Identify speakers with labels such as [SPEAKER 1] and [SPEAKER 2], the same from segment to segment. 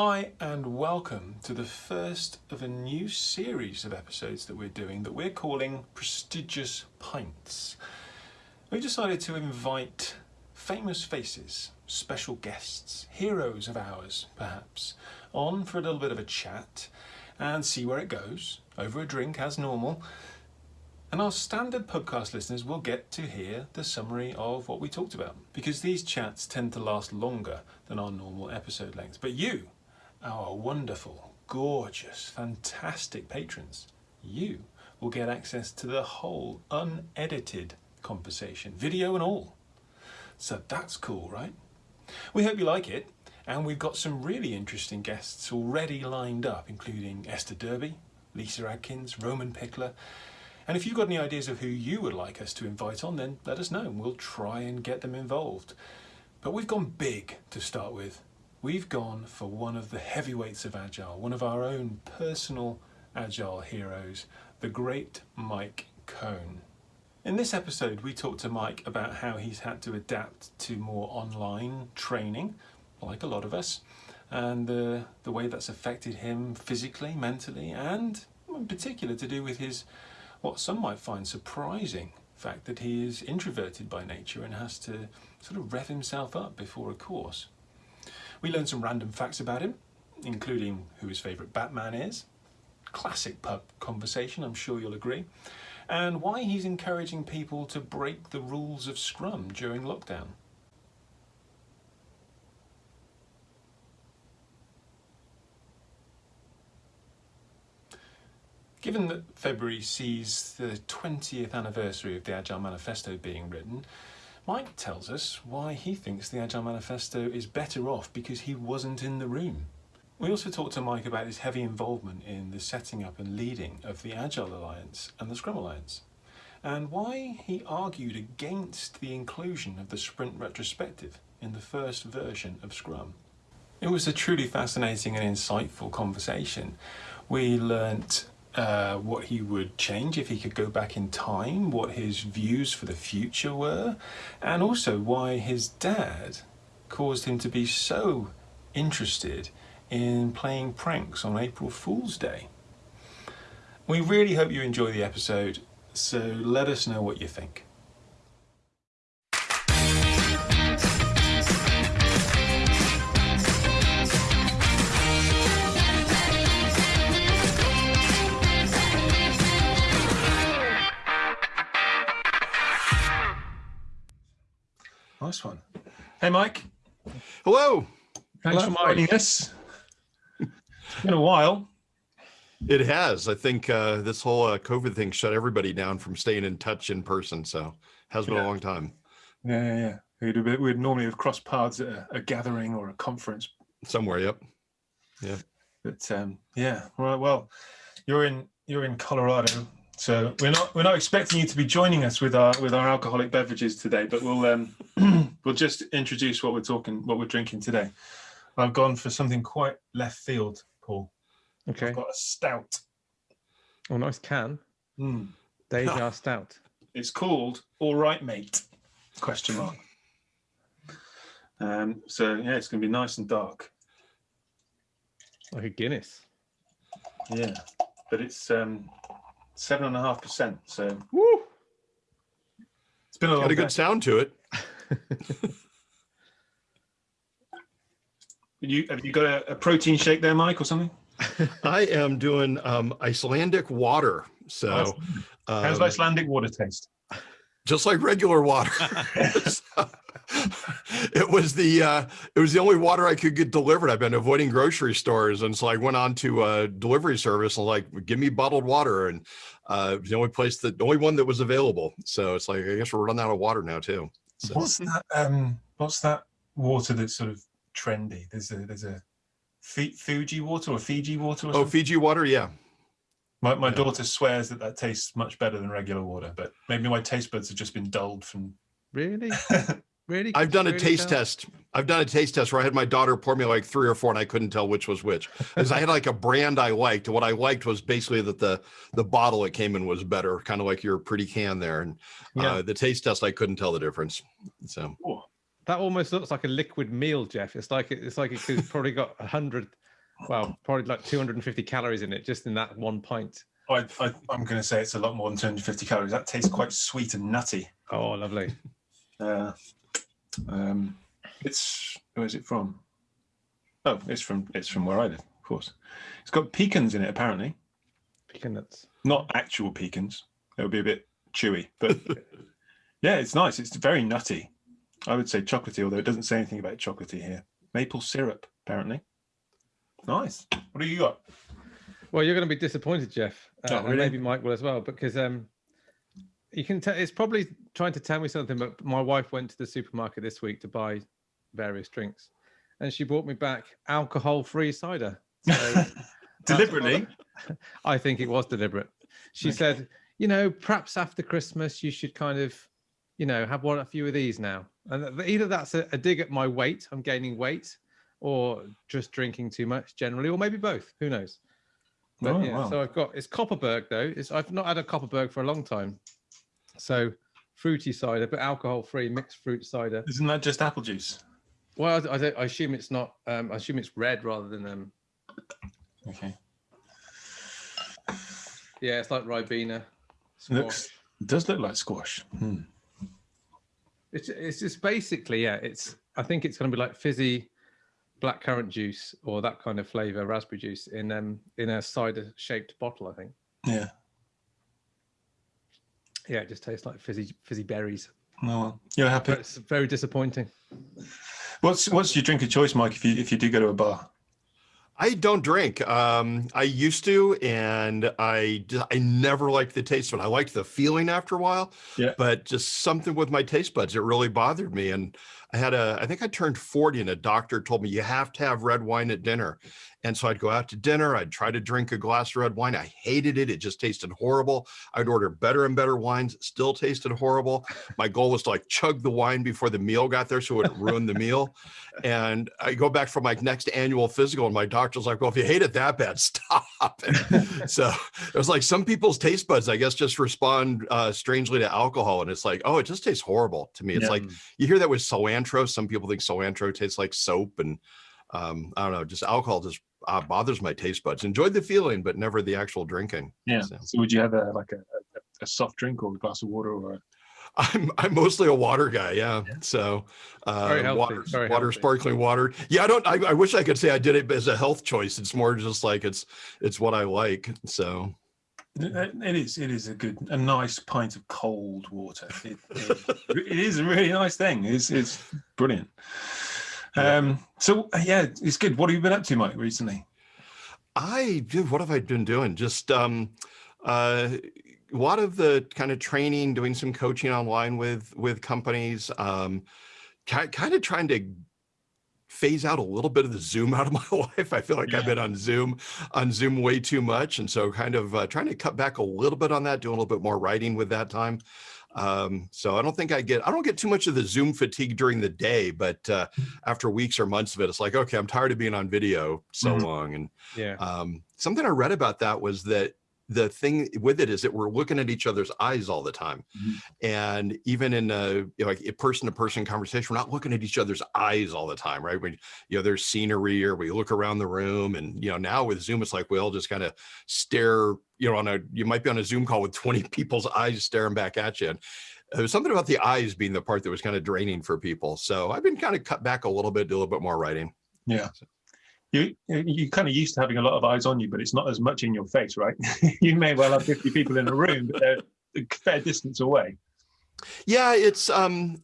[SPEAKER 1] Hi and welcome to the first of a new series of episodes that we're doing that we're calling Prestigious Pints. We decided to invite famous faces, special guests, heroes of ours perhaps, on for a little bit of a chat and see where it goes, over a drink as normal. And our standard podcast listeners will get to hear the summary of what we talked about because these chats tend to last longer than our normal episode lengths. But you, our wonderful, gorgeous, fantastic patrons, you will get access to the whole unedited conversation, video and all. So that's cool, right? We hope you like it. And we've got some really interesting guests already lined up, including Esther Derby, Lyssa Adkins, Roman Pichler. And if you've got any ideas of who you would like us to invite on, then let us know and we'll try and get them involved. But we've gone big to start with. We've gone for one of the heavyweights of Agile, one of our own personal Agile heroes, the great Mike Cohn. In this episode, we talked to Mike about how he's had to adapt to more online training, like a lot of us, and the, the way that's affected him physically, mentally, and in particular to do with his, what some might find surprising fact that he is introverted by nature and has to sort of rev himself up before a course. We learned some random facts about him, including who his favourite Batman is, classic pub conversation, I'm sure you'll agree, and why he's encouraging people to break the rules of Scrum during lockdown. Given that February sees the 20th anniversary of the Agile Manifesto being written, Mike tells us why he thinks the Agile Manifesto is better off because he wasn't in the room. We also talked to Mike about his heavy involvement in the setting up and leading of the Agile Alliance and the Scrum Alliance, and why he argued against the inclusion of the sprint retrospective in the first version of Scrum. It was a truly fascinating and insightful conversation. We learnt uh, what he would change if he could go back in time, what his views for the future were, and also why his dad caused him to be so interested in playing pranks on April Fool's Day. We really hope you enjoy the episode, so let us know what you think. Nice one. Hey, Mike.
[SPEAKER 2] Hello.
[SPEAKER 1] Thanks
[SPEAKER 2] Hello,
[SPEAKER 1] for joining us. It's been a while.
[SPEAKER 2] It has. I think uh, this whole uh, COVID thing shut everybody down from staying in touch in person. So has been
[SPEAKER 1] Yeah.
[SPEAKER 2] a long time.
[SPEAKER 1] Yeah, yeah, yeah. We'd, have been- we'd normally have crossed paths at a, a gathering or a conference,
[SPEAKER 2] Somewhere. Yep. Yeah.
[SPEAKER 1] But um, yeah. Well, well, you're in you're in Colorado, so we're not we're not expecting you to be joining us with our with our alcoholic beverages today, but we'll um, we'll just introduce what we're talking what we're drinking today. I've gone for something quite left field, Paul.
[SPEAKER 3] Okay.
[SPEAKER 1] I've got a stout.
[SPEAKER 3] Oh, nice can.
[SPEAKER 1] Mm.
[SPEAKER 3] Deja Stout.
[SPEAKER 1] It's called All Right Mate? Question mark. Um, so yeah, it's going to be nice and dark.
[SPEAKER 3] Like a Guinness.
[SPEAKER 1] Yeah, but it's um, seven and a half percent. So
[SPEAKER 3] Woo!
[SPEAKER 1] it's been a
[SPEAKER 2] Got a
[SPEAKER 1] day.
[SPEAKER 2] good sound to it.
[SPEAKER 1] You have you got a, a protein shake there, Mike, or something?
[SPEAKER 2] I am doing um, Icelandic water. So
[SPEAKER 1] How's
[SPEAKER 2] um,
[SPEAKER 1] Icelandic water taste?
[SPEAKER 2] just like regular water. So, it was the uh, it was the only water I could get delivered. I've been avoiding grocery stores, and so I went on to a delivery service and like, give me bottled water, and uh, it was the only place that the only one that was available. So it's like I guess we're running out of water now too. So,
[SPEAKER 1] What's that? Um, what's that water that's sort of trendy? There's a there's a Fuji water or Fiji water. Or
[SPEAKER 2] oh,
[SPEAKER 1] something?
[SPEAKER 2] Fiji water, yeah.
[SPEAKER 1] My, my
[SPEAKER 2] Yeah.
[SPEAKER 1] daughter swears that that tastes much better than regular water, but maybe my taste buds have just been dulled from.
[SPEAKER 3] Really? Really?
[SPEAKER 2] I've done a
[SPEAKER 3] Really,
[SPEAKER 2] taste
[SPEAKER 3] Cal?
[SPEAKER 2] test. I've done a taste test where I had my daughter pour me like three or four, and I couldn't tell which was which. Because I had like a brand I liked, and what I liked was basically that the the bottle it came in was better, kind of like your pretty can there. And
[SPEAKER 3] Yeah.
[SPEAKER 2] uh, the taste test, I couldn't tell the difference. So
[SPEAKER 1] Oh,
[SPEAKER 3] That almost looks like a liquid meal, Jeff. It's like it's like it's probably got a hundred well, probably like 250 calories in it just in that one pint.
[SPEAKER 1] I, I, I'm going to say it's a lot more than 250 calories. That tastes quite sweet and nutty.
[SPEAKER 3] Oh, lovely.
[SPEAKER 1] Uh, um, it's where is it from? Oh, it's from it's from where I live, of course. It's got pecans in it, apparently.
[SPEAKER 3] Pecan nuts.
[SPEAKER 1] Not actual pecans. It would be a bit chewy, but yeah, it's nice. It's very nutty. I would say chocolatey, although it doesn't say anything about chocolatey here. Maple syrup, apparently. Nice. What do you got?
[SPEAKER 3] Well, you're going to be disappointed, Jeff. Uh,
[SPEAKER 1] Oh,
[SPEAKER 3] and maybe Mike will as well, because um, you can tell it's probably trying to tell me something. But my wife went to the supermarket this week to buy various drinks, and she brought me back alcohol-free cider. So
[SPEAKER 1] Deliberately.
[SPEAKER 3] I think it was deliberate. She
[SPEAKER 1] Okay.
[SPEAKER 3] said, you know, perhaps after Christmas you should kind of, you know, have one a few of these now. And either that's a, a dig at my weight, I'm gaining weight, or just drinking too much generally, or maybe both. Who knows? But
[SPEAKER 1] Oh,
[SPEAKER 3] yeah,
[SPEAKER 1] wow.
[SPEAKER 3] so I've got it's Kopparberg though. It's I've not had a Kopparberg for a long time. So fruity cider, but alcohol free mixed fruit cider.
[SPEAKER 1] Isn't that just apple juice?
[SPEAKER 3] Well, I, I, I assume it's not. Um, I assume it's red rather than um.
[SPEAKER 1] Okay.
[SPEAKER 3] Yeah, it's like Ribena.
[SPEAKER 1] Looks
[SPEAKER 3] squash.
[SPEAKER 1] does look like squash. Hmm.
[SPEAKER 3] It's it's just basically yeah. It's I think it's going to be like fizzy black currant juice or that kind of flavor, raspberry juice in um in a cider shaped bottle. I think.
[SPEAKER 1] Yeah.
[SPEAKER 3] Yeah, it just tastes like fizzy fizzy berries.
[SPEAKER 1] No, well, you're happy.
[SPEAKER 3] But it's very disappointing.
[SPEAKER 1] What's what's your drink of choice, Mike? If you if you do go to a bar,
[SPEAKER 2] I don't drink. Um, I used to, and I I never liked the taste of it. I liked the feeling after a while,
[SPEAKER 1] Yeah.
[SPEAKER 2] but just something with my taste buds, it really bothered me. And I had a, I think I turned 40 and a doctor told me you have to have red wine at dinner. And so I'd go out to dinner, I'd try to drink a glass of red wine. I hated it. It just tasted horrible. I'd order better and better wines, still tasted horrible. My goal was to like chug the wine before the meal got there so it wouldn't ruin the meal. And I go back for my next annual physical, and my doctor's like, Well, if you hate it that bad, stop. And so it was like some people's taste buds, I guess, just respond uh, strangely to alcohol. And it's like, Oh, it just tastes horrible to me. It's
[SPEAKER 1] Yeah.
[SPEAKER 2] like you hear that with cilantro. Some people think cilantro tastes like soap. And um, I don't know, just alcohol just uh, bothers my taste buds. Enjoyed the feeling, but never the actual drinking.
[SPEAKER 1] yeah.
[SPEAKER 2] So.
[SPEAKER 1] So would you have a like a, a, a soft drink or a glass of water or? A,
[SPEAKER 2] I'm I'm mostly a water guy, yeah. So uh, water,
[SPEAKER 3] very
[SPEAKER 2] water,
[SPEAKER 3] healthy.
[SPEAKER 2] sparkling water. Yeah, I don't. I, I wish I could say I did it as a health choice. It's more just like it's it's what I like. So
[SPEAKER 1] it it is it is a good a nice pint of cold water. It, it, it is a really nice thing. It's it's brilliant. Um. So uh, yeah, it's good. What have you been up to, Mike, recently?
[SPEAKER 2] I dude, what have I been doing? Just um, uh, a lot of the kind of training, doing some coaching online with with companies. Um, kind of trying to phase out a little bit of the Zoom out of my life. I feel like I've been on Zoom on Zoom way too much, and so kind of uh, trying to cut back a little bit on that, doing a little bit more writing with that time. Um, so I don't think I get I don't get too much of the Zoom fatigue during the day, but uh, after weeks or months of it, it's like okay, I'm tired of being on video so
[SPEAKER 1] Mhm.
[SPEAKER 2] long, and
[SPEAKER 3] Yeah.
[SPEAKER 2] um, something I read about that was that the thing with it is that we're looking at each other's eyes all the time.
[SPEAKER 1] Mhm.
[SPEAKER 2] And even in a you know, like a person to person conversation, we're not looking at each other's eyes all the time, right? When you know there's scenery or we look around the room and you know now with Zoom, it's like we all just kind of stare, you know, on a you might be on a Zoom call with 20 people's eyes staring back at you. And was something about the eyes being the part that was kind of draining for people. So I've been kind of cut back a little bit, do a little bit more writing.
[SPEAKER 1] Yeah. You you kind of used to having a lot of eyes on you, but it's not as much in your face, right? you may well have 50 people in a room, but they're a fair distance away.
[SPEAKER 2] Yeah, it's um,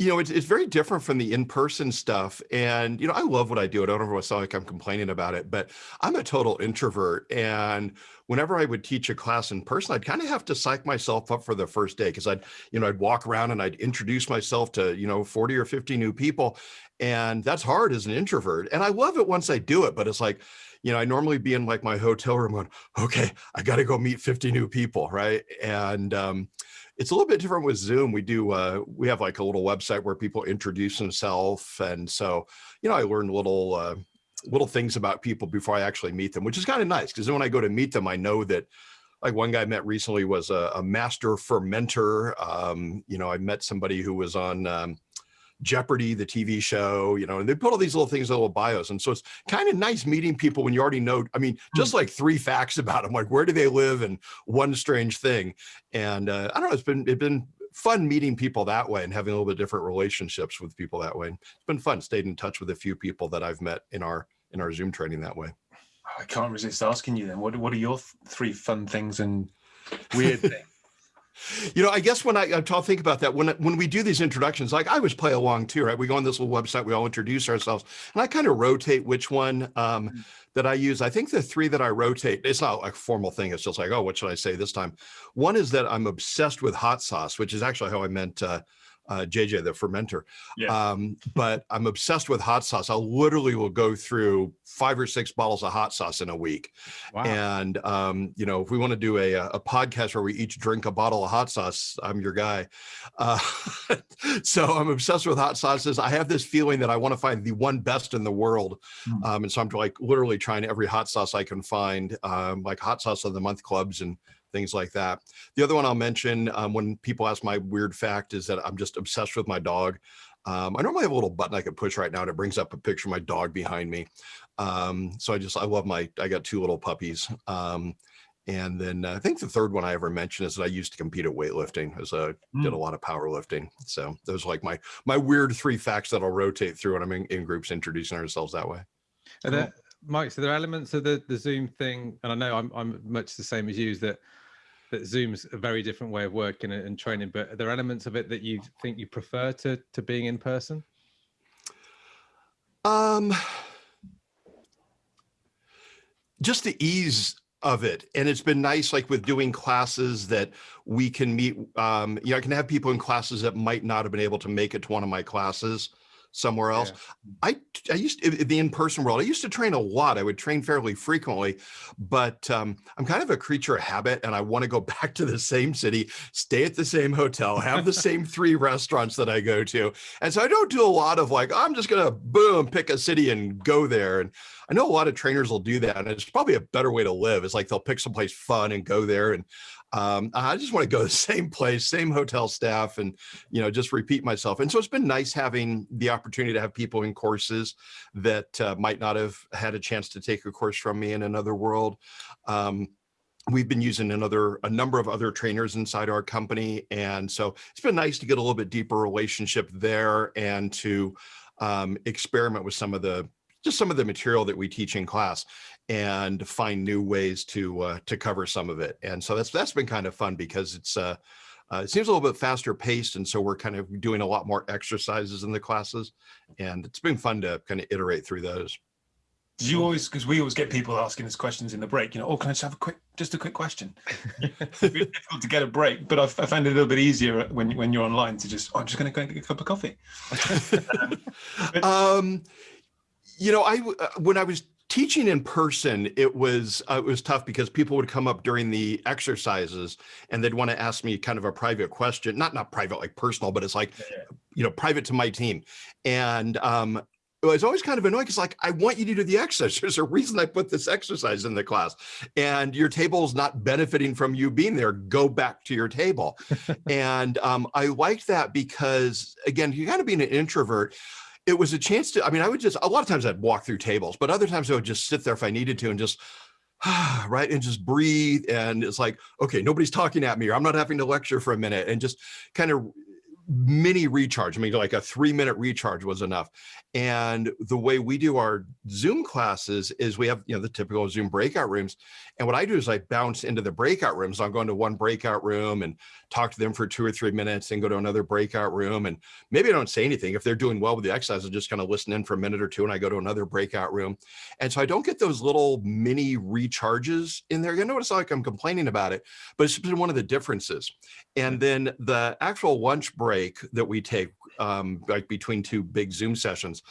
[SPEAKER 2] you know, it's it's very different from the in-person stuff. And you know, I love what I do. I don't ever sound like I'm complaining about it, but I'm a total introvert. And whenever I would teach a class in person, I'd kind of have to psych myself up for the first day because I'd, you know, I'd walk around and I'd introduce myself to, you know, 40 or 50 new people. And that's hard as an introvert. And I love it once I do it, but it's like, you know, I normally be in like my hotel room going, okay, I got to go meet 50 new people. Right. And um, it's a little bit different with Zoom. We do, uh, we have like a little website where people introduce themselves. And so, you know, I learned little, uh, little things about people before I actually meet them, which is kind of nice because then when I go to meet them, I know that like one guy I met recently was a, a master fermenter. Um, you know, I met somebody who was on, um, Jeopardy, the TV show, you know, and they put all these little things, little bios. And so it's kind of nice meeting people when you already know, I mean, just like three facts about them, like where do they live and one strange thing. And uh, I don't know, it's been, it's been fun meeting people that way and having a little bit different relationships with people that way. It's been fun, stayed in touch with a few people that I've met in our, in our Zoom training that way.
[SPEAKER 1] I can't resist asking you then, what, what are your th three fun things and weird things?
[SPEAKER 2] You know, I guess when I, I talk, think about that, when when we do these introductions, like I always play along too, right? We go on this little website, we all introduce ourselves, and I kind of rotate which one um, mm. that I use. I think the three that I rotate, it's not a formal thing. It's just like, oh, what should I say this time? One is that I'm obsessed with hot sauce, which is actually how I meant uh, uh, JJ, the fermenter. Yeah. Um, but I'm obsessed with hot sauce. I literally will go through five or six bottles of hot sauce in a week. Wow. And, um, you know, if we want to do a, a podcast where we each drink a bottle of hot sauce, I'm your guy. Uh, so I'm obsessed with hot sauces. I have this feeling that I want to find the one best in the world. Mm. Um, and so I'm like literally trying every hot sauce I can find, um, like hot sauce of the month clubs and things like that. The other one I'll mention um, when people ask my weird fact is that I'm just obsessed with my dog. Um, I normally have a little button I can push right now and it brings up a picture of my dog behind me. Um, so I just, I love my, I got two little puppies. Um, and then uh, I think the third one I ever mentioned is that I used to compete at weightlifting as a, mm. did a lot of powerlifting. So those are like my, my weird three facts that I'll rotate through when I'm in, in groups introducing ourselves that way.
[SPEAKER 3] And cool. Mike, so there are elements of the, the Zoom thing, and I know I'm, I'm much the same as you, is that that Zoom's a very different way of working and training, but are there elements of it that you think you prefer to to being in person?
[SPEAKER 2] Um, just the ease of it. And it's been nice, like with doing classes that we can meet, um, you know, I can have people in classes that might not have been able to make it to one of my classes somewhere else. Yeah. I, I used to, in the in-person world, I used to train a lot. I would train fairly frequently, but um, I'm kind of a creature of habit and I want to go back to the same city, stay at the same hotel, have the same three restaurants that I go to. And so I don't do a lot of like, I'm just going to boom, pick a city and go there. And I know a lot of trainers will do that. And it's probably a better way to live. It's like they'll pick someplace fun and go there. And um, I just want to go to the same place, same hotel staff, and you know, just repeat myself. And so it's been nice having the opportunity to have people in courses that uh, might not have had a chance to take a course from me in another world. Um, we've been using another a number of other trainers inside our company and so it's been nice to get a little bit deeper relationship there and to um, experiment with some of the just some of the material that we teach in class and find new ways to uh, to cover some of it. And so that's that's been kind of fun because it's uh, uh, it seems a little bit faster paced. And so we're kind of doing a lot more exercises in the classes and it's been fun to kind of iterate through those.
[SPEAKER 1] Do you always, because we always get people asking us questions in the break, you know, oh, can I just have a quick, just a quick question? it's difficult to get a break, but I've, I find it a little bit easier when, when you're online to just, oh, I'm just going to go and get a cup of coffee.
[SPEAKER 2] um, um, you know, I uh, when I was teaching in person, it was uh, it was tough because people would come up during the exercises and they'd want to ask me kind of a private question, not not private like personal, but it's like, you know, private to my team. And um, it was always kind of annoying because like, I want you to do the exercise. There's a reason I put this exercise in the class and your table is not benefiting from you being there. Go back to your table. and um, I liked that because again, you're kind of being an introvert, it was a chance to, I mean, I would just, a lot of times I'd walk through tables, but other times I would just sit there if I needed to and just, right, and just breathe. And it's like, okay, nobody's talking at me or I'm not having to lecture for a minute and just kind of mini recharge. I mean, like a three minute recharge was enough. And the way we do our Zoom classes is we have, you know, the typical Zoom breakout rooms. And what I do is I bounce into the breakout rooms. I'll go into one breakout room and talk to them for two or three minutes and go to another breakout room. And maybe I don't say anything. If they're doing well with the exercise, I'll just kind of listen in for a minute or two and I go to another breakout room. And so I don't get those little mini recharges in there. You know, it's like I'm complaining about it, but it's been one of the differences. And then the actual lunch break that we take, um, like between two big Zoom sessions,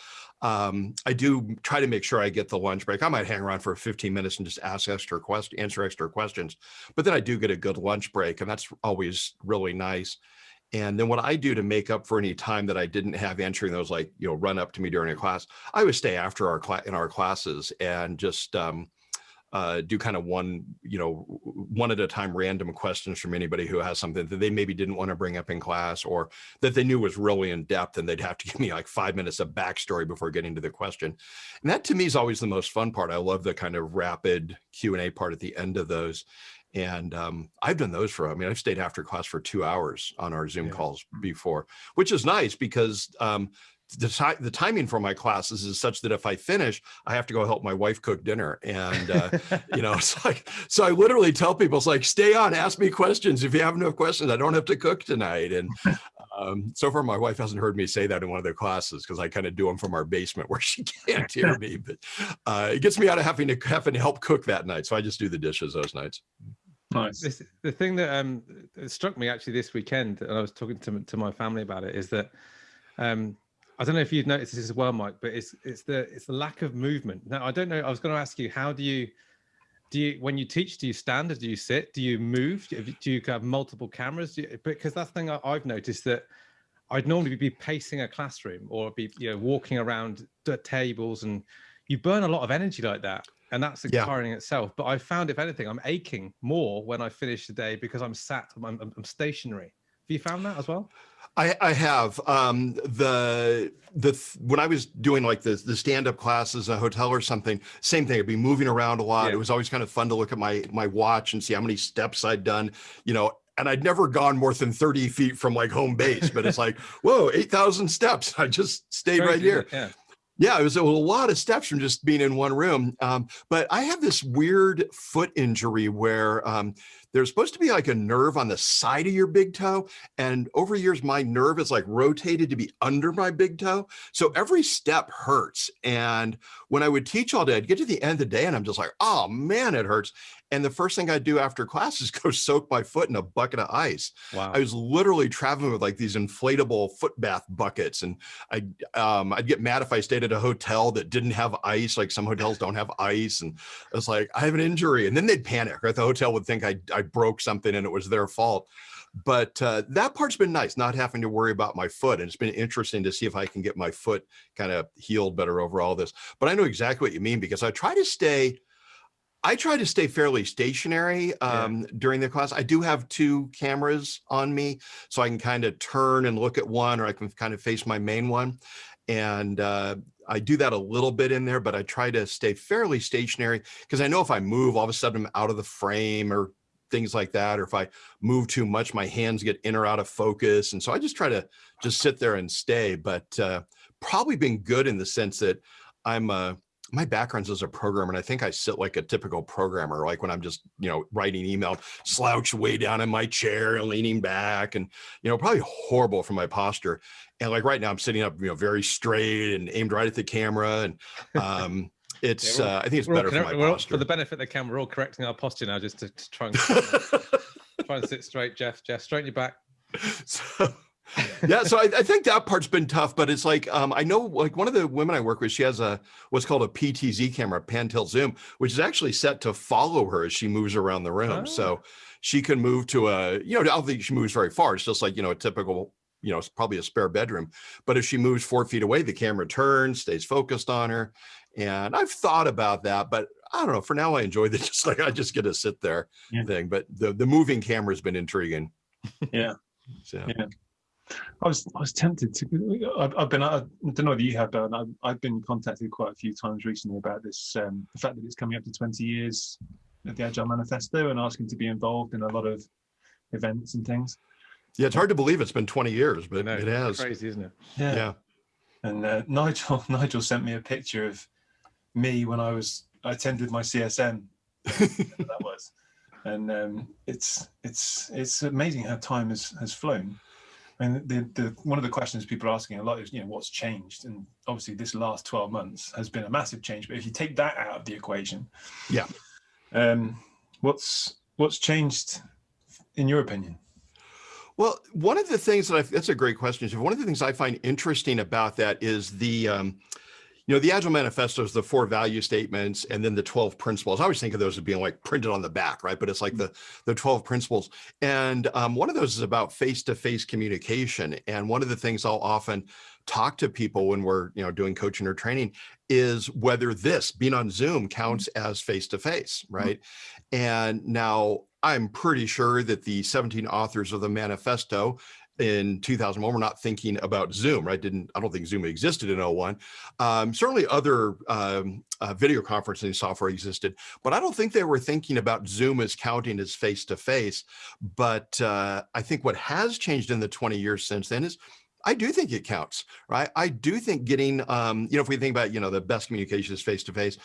[SPEAKER 2] um, I do try to make sure I get the lunch break. I might hang around for 15 minutes and just ask extra questions, answer extra questions, but then I do get a good lunch break and that's always really nice. And then what I do to make up for any time that I didn't have answering those, like, you know, run up to me during a class, I would stay after our class in our classes and just, um, uh, do kind of one, you know, one at a time random questions from anybody who has something that they maybe didn't want to bring up in class or that they knew was really in depth and they'd have to give me like five minutes of backstory before getting to the question. And that to me is always the most fun part. I love the kind of rapid Q&A part at the end of those. And um, I've done those for, I mean, I've stayed after class for two hours on our Zoom
[SPEAKER 3] Yeah.
[SPEAKER 2] calls before, which is nice because um, the, the timing for my classes is such that if I finish, I have to go help my wife cook dinner. And, uh, you know, it's like, so I literally tell people, it's like, stay on, ask me questions. If you have enough questions, I don't have to cook tonight. And um, so far, my wife hasn't heard me say that in one of the classes because I kind of do them from our basement where she can't hear me. But uh, it gets me out of having to having to help cook that night. So I just do the dishes those nights.
[SPEAKER 4] Nice.
[SPEAKER 3] this, the thing that um struck me actually this weekend, and I was talking to to my family about it, is that um I don't know if you've noticed this as well, Mike, but it's it's the it's the lack of movement. Now I don't know. I was going to ask you, how do you do you when you teach? Do you stand or do you sit? Do you move? Do you, have multiple cameras? Do you, because that's the thing I, I've noticed that I'd normally be pacing a classroom or be you know walking around the tables, and you burn a lot of energy like that, and that's
[SPEAKER 2] Yeah.
[SPEAKER 3] tiring itself. But I found, if anything, I'm aching more when I finish the day because I'm sat, I'm, I'm stationary. Have you found that as well?
[SPEAKER 2] I, I have um, the the when I was doing like the the stand up classes in a hotel or something, same thing. I'd be moving around a lot.
[SPEAKER 3] Yeah.
[SPEAKER 2] It was always kind of fun to look at my my watch and see how many steps I'd done. You know, and I'd never gone more than thirty feet from like home base. But it's like, whoa, eight thousand steps. I just stayed right here.
[SPEAKER 3] Yeah.
[SPEAKER 2] Yeah, it was a lot of steps from just being in one room. Um, but I have this weird foot injury where um, there's supposed to be like a nerve on the side of your big toe. And over years, my nerve is like rotated to be under my big toe. So every step hurts. And when I would teach all day, I'd get to the end of the day and I'm just like, oh man, it hurts. And the first thing I'd do after class is go soak my foot in a bucket of ice.
[SPEAKER 3] Wow.
[SPEAKER 2] I was literally traveling with like these inflatable foot bath buckets, and I um, I'd get mad if I stayed at a hotel that didn't have ice. Like some hotels don't have ice, and I was like, I have an injury, and then they'd panic. Right, the hotel would think I I broke something and it was their fault. But uh, that part's been nice, not having to worry about my foot, and it's been interesting to see if I can get my foot kind of healed better over all this. But I know exactly what you mean because I try to stay. I try to stay fairly stationary um, during the class. I do have two cameras on me, so I can kind of turn and look at one, or I can kind of face my main one. And uh, I do that a little bit in there, but I try to stay fairly stationary because I know if I move, all of a sudden I'm out of the frame or things like that. Or if I move too much, my hands get in or out of focus. And so I just try to just sit there and stay, but uh, probably been good in the sense that I'm uh, my background's as a programmer, and I think I sit like a typical programmer, like when I'm just, you know, writing email, slouched way down in my chair and leaning back and, you know, probably horrible for my posture. And like right now I'm sitting up, you know, very straight and aimed right at the camera. And um, it's,
[SPEAKER 3] all-
[SPEAKER 2] uh, I think it's better for my posture.
[SPEAKER 3] for the benefit of the camera, we're all correcting our posture now just to, to try and try and sit straight, Jeff. Jeff, straighten your back.
[SPEAKER 2] so, yeah, so I, I think that part's been tough, but it's like um, I know like one of the women I work with, she has a what's called a PTZ camera, pan tilt zoom, which is actually set to follow her as she moves around the room.
[SPEAKER 3] Oh.
[SPEAKER 2] So she can move to a, you know, I don't think she moves very far. It's just like, you know, a typical, you know, it's probably a spare bedroom. But if she moves four feet away, the camera turns, stays focused on her. And I've thought about that, but I don't know. For now, I enjoy the just like I just get to sit there
[SPEAKER 4] Yeah.
[SPEAKER 2] thing. But the the moving camera has been intriguing.
[SPEAKER 4] Yeah.
[SPEAKER 2] So
[SPEAKER 4] Yeah. I was I was tempted to. I've, I've been. I don't know whether you have, but I've, I've been contacted quite a few times recently about this. Um, the fact that it's coming up to 20 years of the Agile Manifesto and asking to be involved in a lot of events and things.
[SPEAKER 2] Yeah, it's hard to believe it's been 20 years, but
[SPEAKER 3] No,
[SPEAKER 2] it has.
[SPEAKER 3] Crazy, isn't it?
[SPEAKER 2] Yeah.
[SPEAKER 4] And uh, Nigel Nigel sent me a picture of me when I was I attended my CSM. that was, and um, it's it's it's amazing how time has has flown. And the, the one of the questions people are asking a lot is you know what's changed, and obviously this last twelve months has been a massive change. But if you take that out of the equation,
[SPEAKER 2] Yeah.
[SPEAKER 4] um, what's what's changed in your opinion?
[SPEAKER 2] Well, one of the things that I, that's a great question. One of the things I find interesting about that is the, um, you know, the Agile Manifesto is the four value statements and then the 12 principles. I always think of those as being like printed on the back, right? But it's like mm-hmm. the, the 12 principles. And um, one of those is about face-to-face communication. And one of the things I'll often talk to people when we're you know doing coaching or training is whether this being on Zoom counts mm-hmm. as face to face, right? And now I'm pretty sure that the 17 authors of the manifesto in 2001 we're not thinking about zoom right? Didn't i don't think zoom existed in 01 um, certainly other um, uh, video conferencing software existed but i don't think they were thinking about zoom as counting as face to face but uh, i think what has changed in the 20 years since then is I do think it counts, right? I do think getting, um, you know, if we think about, you know, the best communication is face to face,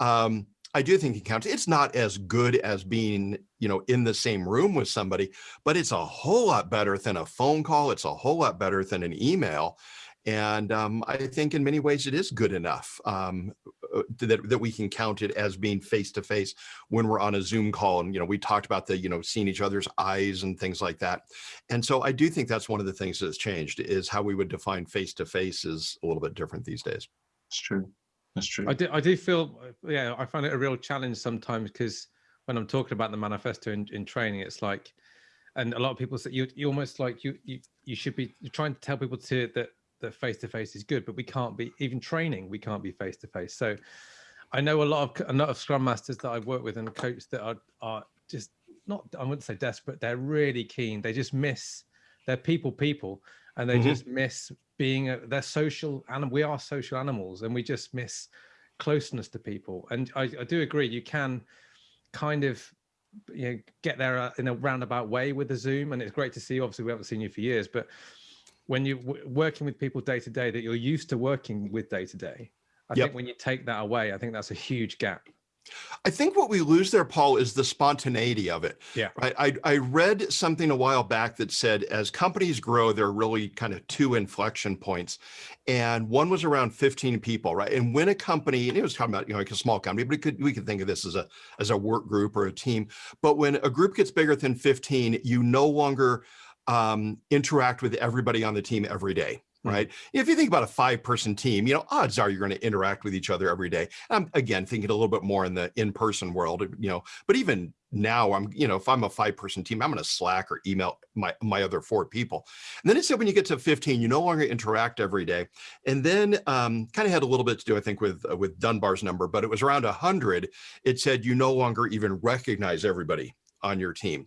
[SPEAKER 2] um, I do think it counts. It's not as good as being, you know, in the same room with somebody, but it's a whole lot better than a phone call. It's a whole lot better than an email. And um, I think in many ways it is good enough um, uh, that, that we can count it as being face-to-face when we're on a Zoom call. And, you know, we talked about the, you know, seeing each other's eyes and things like that. And so I do think that's one of the things that's changed is how we would define face-to-face -face is a little bit different these days.
[SPEAKER 4] It's true. That's true.
[SPEAKER 3] I do, I do feel, yeah, I find it a real challenge sometimes because when I'm talking about the manifesto in, in training, it's like, and a lot of people say you, you almost like you, you, you should be you're trying to tell people to that that face to face is good, but we can't be even training. We can't be face to face. So I know a lot of a lot of scrum masters that I've worked with and coaches that are are just not I wouldn't say desperate. They're really keen. They just miss. They're people people, and they mm -hmm. just miss being a, they're social and we are social animals and we just miss closeness to people and I, I do agree you can kind of you know get there uh, in a roundabout way with the zoom and it's great to see obviously we haven't seen you for years but when you're working with people day to day that you're used to working with day to day i yep. think when you take that away i think that's a huge gap
[SPEAKER 2] I think what we lose there, Paul, is the spontaneity of it.
[SPEAKER 3] Yeah.
[SPEAKER 2] Right. I, I read something a while back that said as companies grow, there are really kind of two inflection points. And one was around 15 people, right? And when a company, and it was talking about, you know, like a small company, but could, we could think of this as a, as a work group or a team. But when a group gets bigger than 15, you no longer um, interact with everybody on the team every day. Right? If you think about a five person team, you know, odds are you're going to interact with each other every day. I'm again thinking a little bit more in the in-person world, you know, but even now I'm, you know, if I'm a five person team, I'm going to Slack or email my, my other four people. And then it said when you get to 15, you no longer interact every day. And then um, kind of had a little bit to do, I think, with, uh, with Dunbar's number, but it was around 100. It said you no longer even recognize everybody on your team.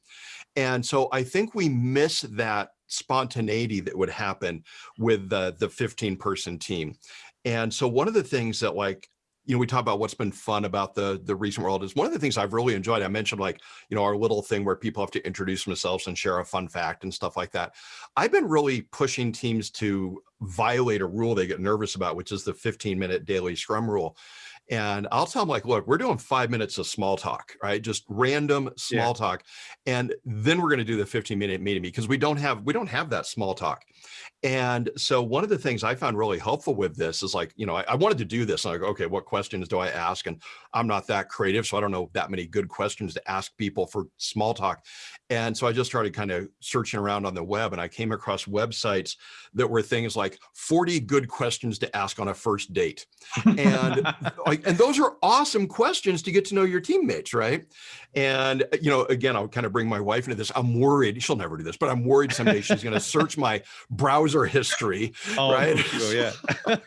[SPEAKER 2] And so I think we miss that spontaneity that would happen with the, the 15 person team. And so one of the things that like, you know, we talk about what's been fun about the the recent world is one of the things I've really enjoyed. I mentioned like, you know, our little thing where people have to introduce themselves and share a fun fact and stuff like that. I've been really pushing teams to violate a rule they get nervous about, which is the 15 minute daily scrum rule. And I'll tell them like, look, we're doing five minutes of small talk, right? Just random small yeah. talk. And then we're going to do the 15 minute meeting because we don't have, we don't have that small talk. And so one of the things I found really helpful with this is like, you know, I, I wanted to do this. And I go, okay, what questions do I ask? And I'm not that creative. So I don't know that many good questions to ask people for small talk. And so I just started kind of searching around on the web and I came across websites that were things like 40 good questions to ask on a first date. And like, and those are awesome questions to get to know your teammates, right? And, you know, again, I'll kind of bring my wife into this. I'm worried, she'll never do this, but I'm worried someday she's going to search my browser history, oh, right?
[SPEAKER 3] yeah.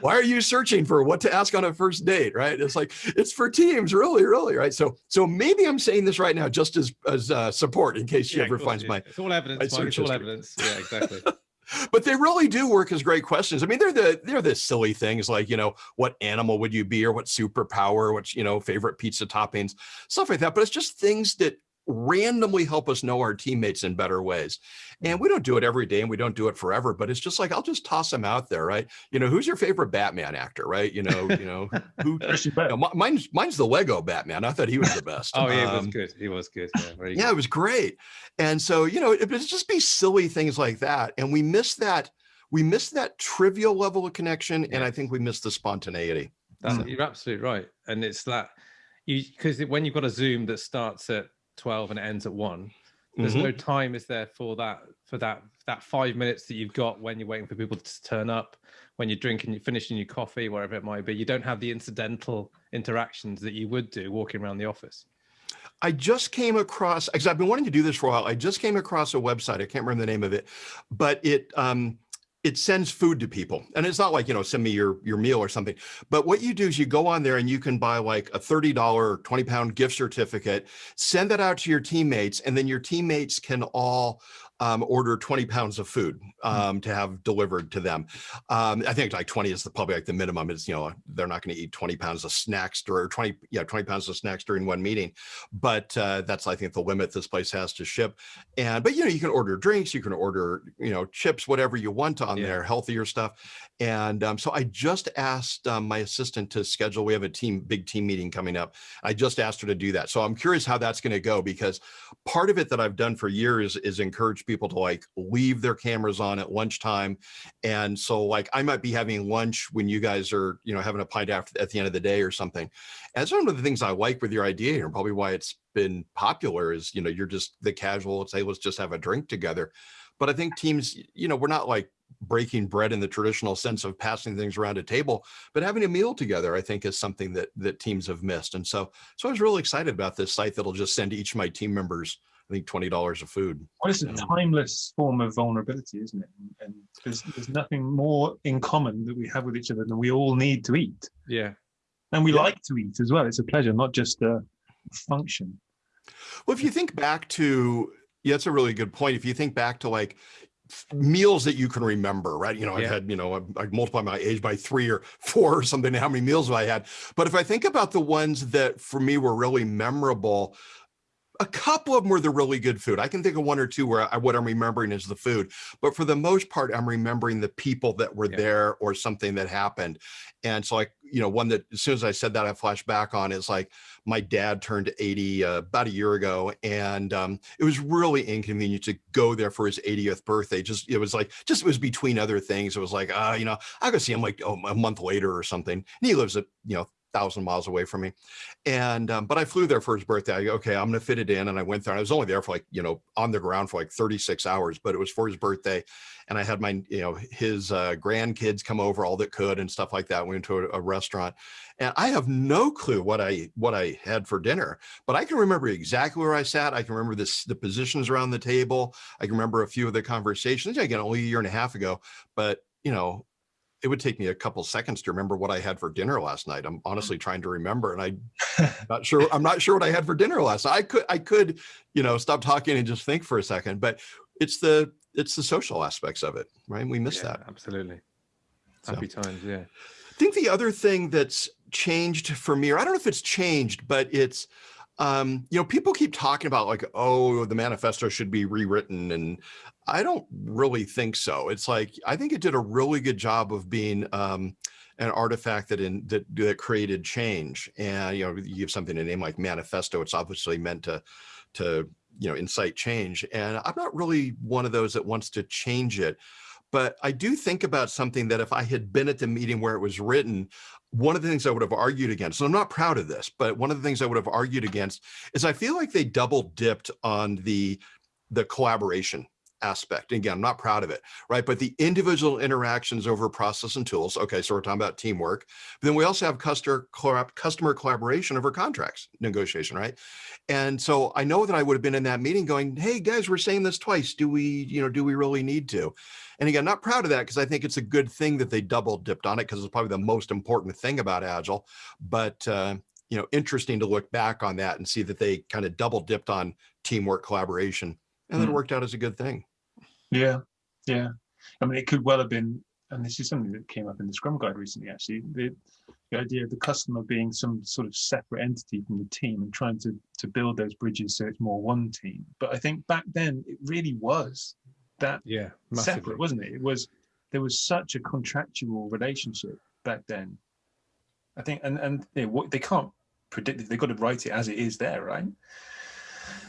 [SPEAKER 2] Why are you searching for what to ask on a first date, right? It's like, it's for teams, really, really, right? So, so maybe I'm saying this right now just as, as uh, support in case she yeah, ever finds my,
[SPEAKER 3] it's all evidence, my it's all evidence. Yeah, exactly.
[SPEAKER 2] but they really do work as great questions. I mean, they're the they're the silly things like you know what animal would you be or what superpower, what you know favorite pizza toppings, stuff like that. But it's just things that randomly help us know our teammates in better ways. And we don't do it every day and we don't do it forever, but it's just like, I'll just toss them out there, right? You know, who's your favorite Batman actor, right? You know, you know, who, you know, mine's, mine's the Lego Batman. I thought he was the best.
[SPEAKER 3] oh, yeah, um, he was good. He was good.
[SPEAKER 2] Yeah, yeah it was great. And so, you know, it, it's just be silly things like that. And we miss that, we miss that trivial level of connection. Yeah. And I think we miss the spontaneity.
[SPEAKER 3] That's, mm. You're absolutely right. And it's that you, because when you've got a Zoom that starts at 12 and it ends at one there's mm -hmm. no time is there for that for that that five minutes that you've got when you're waiting for people to turn up when you're drinking you're finishing your coffee wherever it might be you don't have the incidental interactions that you would do walking around the office
[SPEAKER 2] I just came across because I've been wanting to do this for a while. I just came across a website. I can't remember the name of it, but it um, it sends food to people. And it's not like you know send me your your meal or something. But what you do is you go on there and you can buy like a $30 20 pound gift certificate send that out to your teammates and then your teammates can all um, order 20 pounds of food
[SPEAKER 3] Hmm.
[SPEAKER 2] um, to have delivered to them. Um, I think like 20 is the probably like the minimum is, you know, they're not going to eat 20 pounds of snacks or 20, yeah, 20 pounds of snacks during one meeting. But uh, that's, I think, the limit this place has to ship. And, but, you know, you can order drinks, you can order, you know, chips, whatever you want on
[SPEAKER 3] Yeah.
[SPEAKER 2] there, healthier stuff. And um, so I just asked um, my assistant to schedule, we have a team, big team meeting coming up. I just asked her to do that. So I'm curious how that's going to go because part of it that I've done for years is encourage people to like leave their cameras on at lunchtime. And so like I might be having lunch when you guys are, you know, having a pint after at the end of the day or something. And one of the things I like with your idea here, and probably why it's been popular is, you know, you're just the casual, let's say, let's just have a drink together. But I think teams, you know, we're not like breaking bread in the traditional sense of passing things around a table, but having a meal together, I think is something that that teams have missed. And so, so I was really excited about this site that'll just send each of my team members, I think, $20 of food.
[SPEAKER 4] Well, it's a timeless form of vulnerability, isn't it? And, and there's there's nothing more in common that we have with each other than we all need to eat,
[SPEAKER 3] Yeah.
[SPEAKER 4] and we
[SPEAKER 2] Yeah.
[SPEAKER 4] like to eat as well. It's a pleasure, not just a function.
[SPEAKER 2] Well, if you think back to, yeah, that's a really good point. If you think back to like meals that you can remember, right? You know, I've had, you know, I I multiply my age by three or four or something, how many meals have I had? But if I think about the ones that for me were really memorable, a couple of them were the really good food. I can think of one or two where I, what I'm remembering is the food, but for the most part, I'm remembering the people that were
[SPEAKER 3] Yeah.
[SPEAKER 2] there or something that happened. And so like, you know, one that as soon as I said that, I flash back on is like my dad turned 80 uh, about a year ago. And um, it was really inconvenient to go there for his 80th birthday. Just, it was like, just, it was between other things. It was like, uh, you know, I'll go see him like oh, a month later or something. And he lives at, you know, thousand miles away from me. And, um, but I flew there for his birthday. I go, okay, I'm going to fit it in. And I went there and I was only there for like, you know, on the ground for like 36 hours, but it was for his birthday. And I had my, you know, his uh, grandkids come over all that could and stuff like that. We went to a, a restaurant and I have no clue what I, what I had for dinner, but I can remember exactly where I sat. I can remember this, the positions around the table. I can remember a few of the conversations again, only a year and a half ago, but you know, it would take me a couple seconds to remember what I had for dinner last night. I'm mm. honestly trying to remember, and I not sure. I'm not sure what I had for dinner last night. I could, I could, you know, stop talking and just think for a second. But it's the, it's the social aspects of it, right? We miss
[SPEAKER 3] yeah,
[SPEAKER 2] that.
[SPEAKER 3] Absolutely.
[SPEAKER 2] So.
[SPEAKER 3] Happy times. Yeah.
[SPEAKER 2] I think the other thing that's changed for me, or I don't know if it's changed, but it's, um, you know, people keep talking about like, oh, the manifesto should be rewritten. And I don't really think so. It's like, I think it did a really good job of being um, an artifact that in that, that created change. And, you know, you give something a name like manifesto, it's obviously meant to, to, you know, incite change. And I'm not really one of those that wants to change it. But I do think about something that if I had been at the meeting where it was written, one of the things I would have argued against, and I'm not proud of this, but one of the things I would have argued against is I feel like they double dipped on the, the collaboration aspect. And again, I'm not proud of it, right? But the individual interactions over process and tools. Okay, so we're talking about teamwork. But then we also have customer customer collaboration over contracts negotiation, right? And so I know that I would have been in that meeting going, "Hey guys, we're saying this twice. Do we, you know, do we really need to?" And again, not proud of that because I think it's a good thing that they double dipped on it because it's probably the most important thing about Agile. But uh, you know, interesting to look back on that and see that they kind of double dipped on teamwork collaboration and then it
[SPEAKER 4] Mm.
[SPEAKER 2] worked out as a good thing.
[SPEAKER 4] Yeah, yeah. I mean, it could well have been, and this is something that came up in the Scrum Guide recently. Actually, the, the idea of the customer being some sort of separate entity from the team and trying to to build those bridges so it's more one team. But I think back then it really was that
[SPEAKER 3] Yeah. Massively.
[SPEAKER 4] separate, wasn't it? It was there was such a contractual relationship back then. I think, and and they, what they can't predict it. They've got to write it as it is there, right?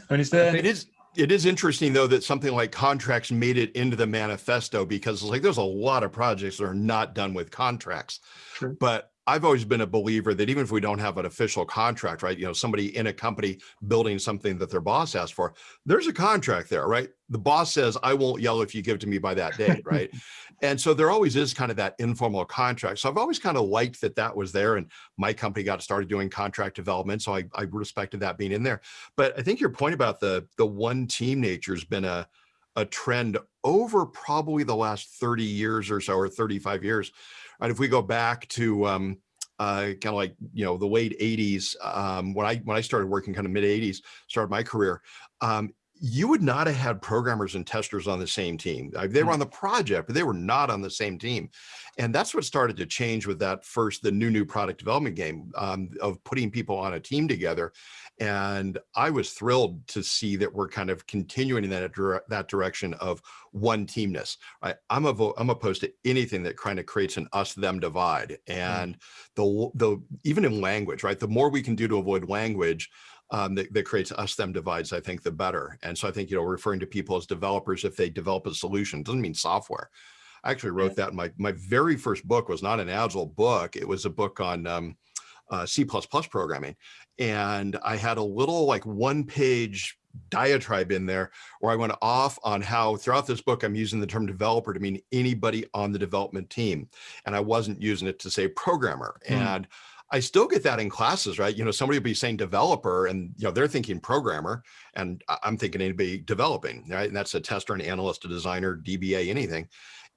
[SPEAKER 4] I mean, is there?
[SPEAKER 2] It is it is interesting though that something like contracts made it into the manifesto because like there's a lot of projects that are not done with contracts.
[SPEAKER 4] True.
[SPEAKER 2] But I've always been a believer that even if we don't have an official contract, right? You know, somebody in a company building something that their boss asked for, there's a contract there, right? The boss says, I won't yell if you give it to me by that date, right? and so there always is kind of that informal contract. So I've always kind of liked that that was there. And my company got started doing contract development. So I, I respected that being in there. But I think your point about the the one team nature has been a a trend over probably the last 30 years or so, or 35 years. Right? If we go back to um, uh, kind of like you know the late 80s, um, when I when I started working, kind of mid 80s, started my career. Um, you would not have had programmers and testers on the same team. They were hmm. on the project, but they were not on the same team. And that's what started to change with that first, the new, new product development game um, of putting people on a team together. And I was thrilled to see that we're kind of continuing in that, that direction of one teamness. Right? I'm, a, I'm opposed to anything that kind of creates an us them divide. Hmm. And the, the, even in language, right? The more we can do to avoid language, um, that, that, creates us them divides, I think, the better. And so I think, you know, referring to people as developers, if they develop a solution, doesn't mean software. I actually wrote that in my, my very first book was not an agile book. It was a book on um, uh, C++ programming. And I had a little like one page diatribe in there where I went off on how throughout this book, I'm using the term developer to mean anybody on the development team. And I wasn't using it to say programmer. Mm. And I still get that in classes, right? You know, somebody will be saying developer and, you know, they're thinking programmer and I'm thinking anybody developing, right? And that's a tester, an analyst, a designer, DBA, anything.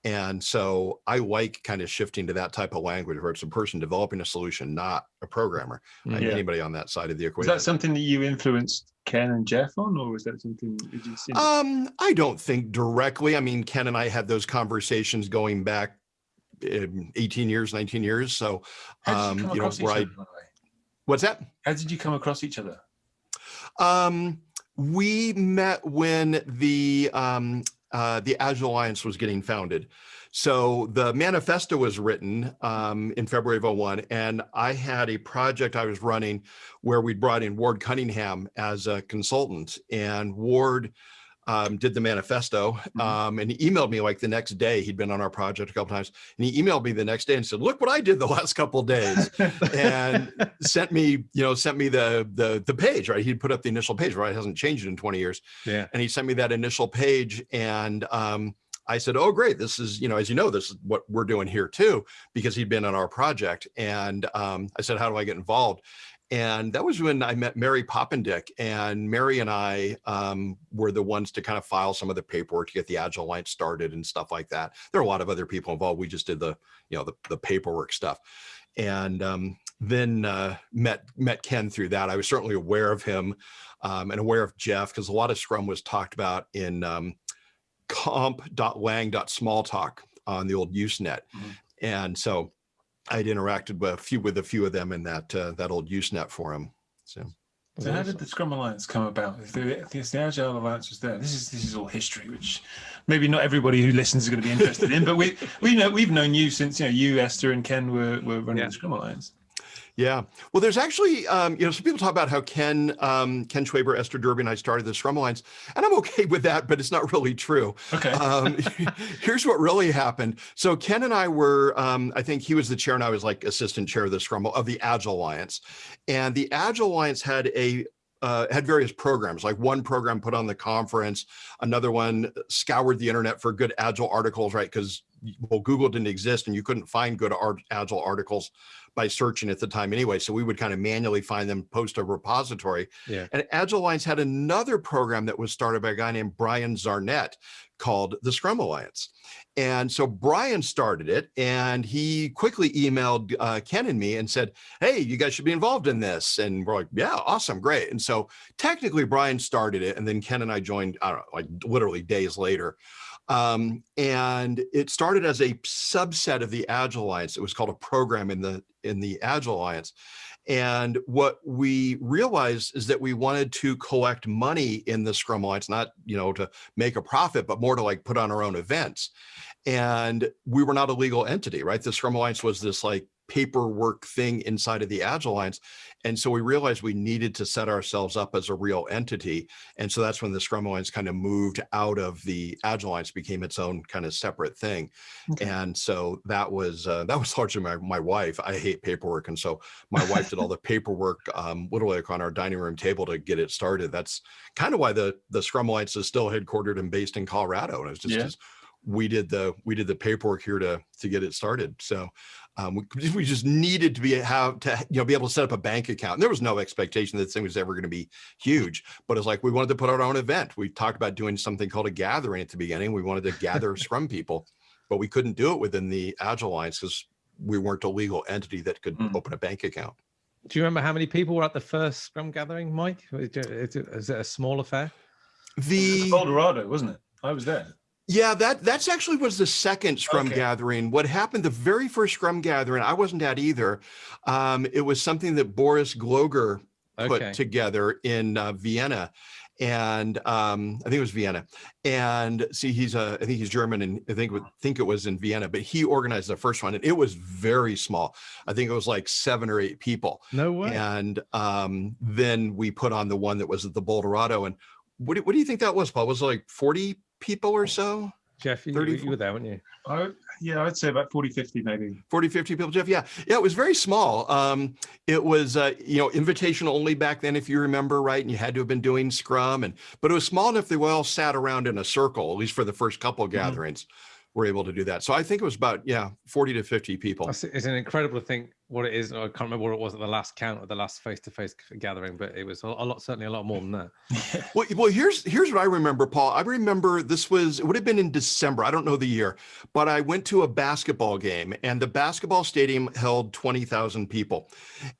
[SPEAKER 2] And so I like kind of shifting to that type of language where it's a person developing a solution, not a programmer, yeah. anybody on that side of the equation.
[SPEAKER 4] Is that something that you influenced Ken and Jeff on, or was that something did you see?
[SPEAKER 2] Um, I don't think directly. I mean, Ken and I had those conversations going back 18 years, 19 years. So, um, you, you know, where I, what's that?
[SPEAKER 4] How did you come across each other?
[SPEAKER 2] Um, we met when the, um, uh, the Agile Alliance was getting founded. So the manifesto was written um, in February of 01, and I had a project I was running where we brought in Ward Cunningham as a consultant, and Ward um, did the manifesto mm-hmm. um, and he emailed me like the next day. He'd been on our project a couple times and he emailed me the next day and said, look what I did the last couple days and sent me, you know, sent me the, the, the page, right? He'd put up the initial page, right? It hasn't changed in 20 years.
[SPEAKER 3] Yeah.
[SPEAKER 2] And he sent me that initial page and um, I said, oh, great. This is, you know, as you know, this is what we're doing here too, because he'd been on our project. And um, I said, how do I get involved? And that was when I met Mary Poppendieck and Mary and I um, were the ones to kind of file some of the paperwork to get the Agile Alliance started and stuff like that. There are a lot of other people involved. We just did the, you know, the, the paperwork stuff. And um, then uh, met, met Ken through that. I was certainly aware of him um, and aware of Jeff because a lot of Scrum was talked about in um, comp.lang.smalltalk on the old Usenet. Mm -hmm. And so I'd interacted with a few with a few of them in that uh, that old Usenet forum. So.
[SPEAKER 4] So how did the Scrum Alliance come about? If the, if the Agile Alliance was there, this is this is all history, which maybe not everybody who listens is going to be interested in. But we we know we've known you since you know you Esther and Ken were were running yeah. the Scrum Alliance.
[SPEAKER 2] Yeah, well, there's actually, um, you know, some people talk about how Ken, um, Ken Schwaber, Esther Derby, and I started the Scrum Alliance, and I'm okay with that, but it's not really true.
[SPEAKER 4] Okay. Um,
[SPEAKER 2] here's what really happened. So Ken and I were, um, I think he was the chair, and I was like assistant chair of the Scrum of the Agile Alliance, and the Agile Alliance had a uh, had various programs, like one program put on the conference, another one scoured the internet for good Agile articles, right? Because well, Google didn't exist and you couldn't find good Agile articles by searching at the time anyway. So we would kind of manually find them, post a repository.
[SPEAKER 3] Yeah.
[SPEAKER 2] And Agile Alliance had another program that was started by a guy named Brian Zarnett called the Scrum Alliance. And so Brian started it and he quickly emailed uh, Ken and me and said, hey, you guys should be involved in this. And we're like, yeah, awesome, great. And so technically Brian started it and then Ken and I joined, I don't know, like literally days later. Um, and it started as a subset of the Agile Alliance. It was called a program in the in the Agile Alliance. And what we realized is that we wanted to collect money in the Scrum Alliance, not you know to make a profit, but more to like put on our own events. And we were not a legal entity, right? The Scrum Alliance was this like paperwork thing inside of the Agile Alliance. And so we realized we needed to set ourselves up as a real entity. And so that's when the Scrum Alliance kind of moved out of the Agile Alliance, became its own kind of separate thing. Okay. And so that was uh, that was largely my, my wife. I hate paperwork. And so my wife did all the paperwork um, literally like on our dining room table to get it started. That's kind of why the, the Scrum Alliance is still headquartered and based in Colorado. And it's just, yeah. just we did the we did the paperwork here to to get it started. So Um, we, we just needed to be have to you know be able to set up a bank account. And there was no expectation that this thing was ever going to be huge, but it's like we wanted to put out our own event. We talked about doing something called a gathering at the beginning. We wanted to gather Scrum people, but we couldn't do it within the Agile Alliance because we weren't a legal entity that could
[SPEAKER 1] Mm.
[SPEAKER 2] open a bank account.
[SPEAKER 3] Do you remember how many people were at the first Scrum gathering, Mike? Is it, is it- is it a small affair?
[SPEAKER 2] The
[SPEAKER 1] Colorado, wasn't it? I was there.
[SPEAKER 2] Yeah, that that's actually was the second Scrum
[SPEAKER 1] Okay.
[SPEAKER 2] gathering. What happened the very first Scrum gathering, I wasn't at either. Um, it was something that Boris Gloger put
[SPEAKER 3] Okay.
[SPEAKER 2] together in uh, Vienna. And um, I think it was Vienna. And see, he's a, I think he's German and I think, it think it was in Vienna, but he organized the first one and it was very small. I think it was like seven or eight people.
[SPEAKER 3] No way.
[SPEAKER 2] And um, then we put on the one that was at the Boulderado. And what do, what do you think that was, Paul? Was it like 40 people or so?
[SPEAKER 3] Jeff, you,
[SPEAKER 2] 30,
[SPEAKER 3] you were there, weren't you?
[SPEAKER 1] I, yeah, I'd say about 40, 50 maybe.
[SPEAKER 2] 40, 50 people, Jeff. Yeah. Yeah. It was very small. Um, it was, uh, you know, invitation only back then, if you remember, right. And you had to have been doing Scrum and, but it was small enough they all sat around in a circle, at least for the first couple of
[SPEAKER 1] Mhm.
[SPEAKER 2] gatherings, were able to do that. So I think it was about, yeah, 40 to 50 people.
[SPEAKER 3] It's it's an incredible thing what it is. I can't remember what it was at the last count of the last face-to-face gathering, but it was a, a lot, certainly a lot more than that.
[SPEAKER 2] Well, well, here's here's what I remember, Paul. I remember this was it would have been in December. I don't know the year, but I went to a basketball game, and the basketball stadium held twenty thousand people.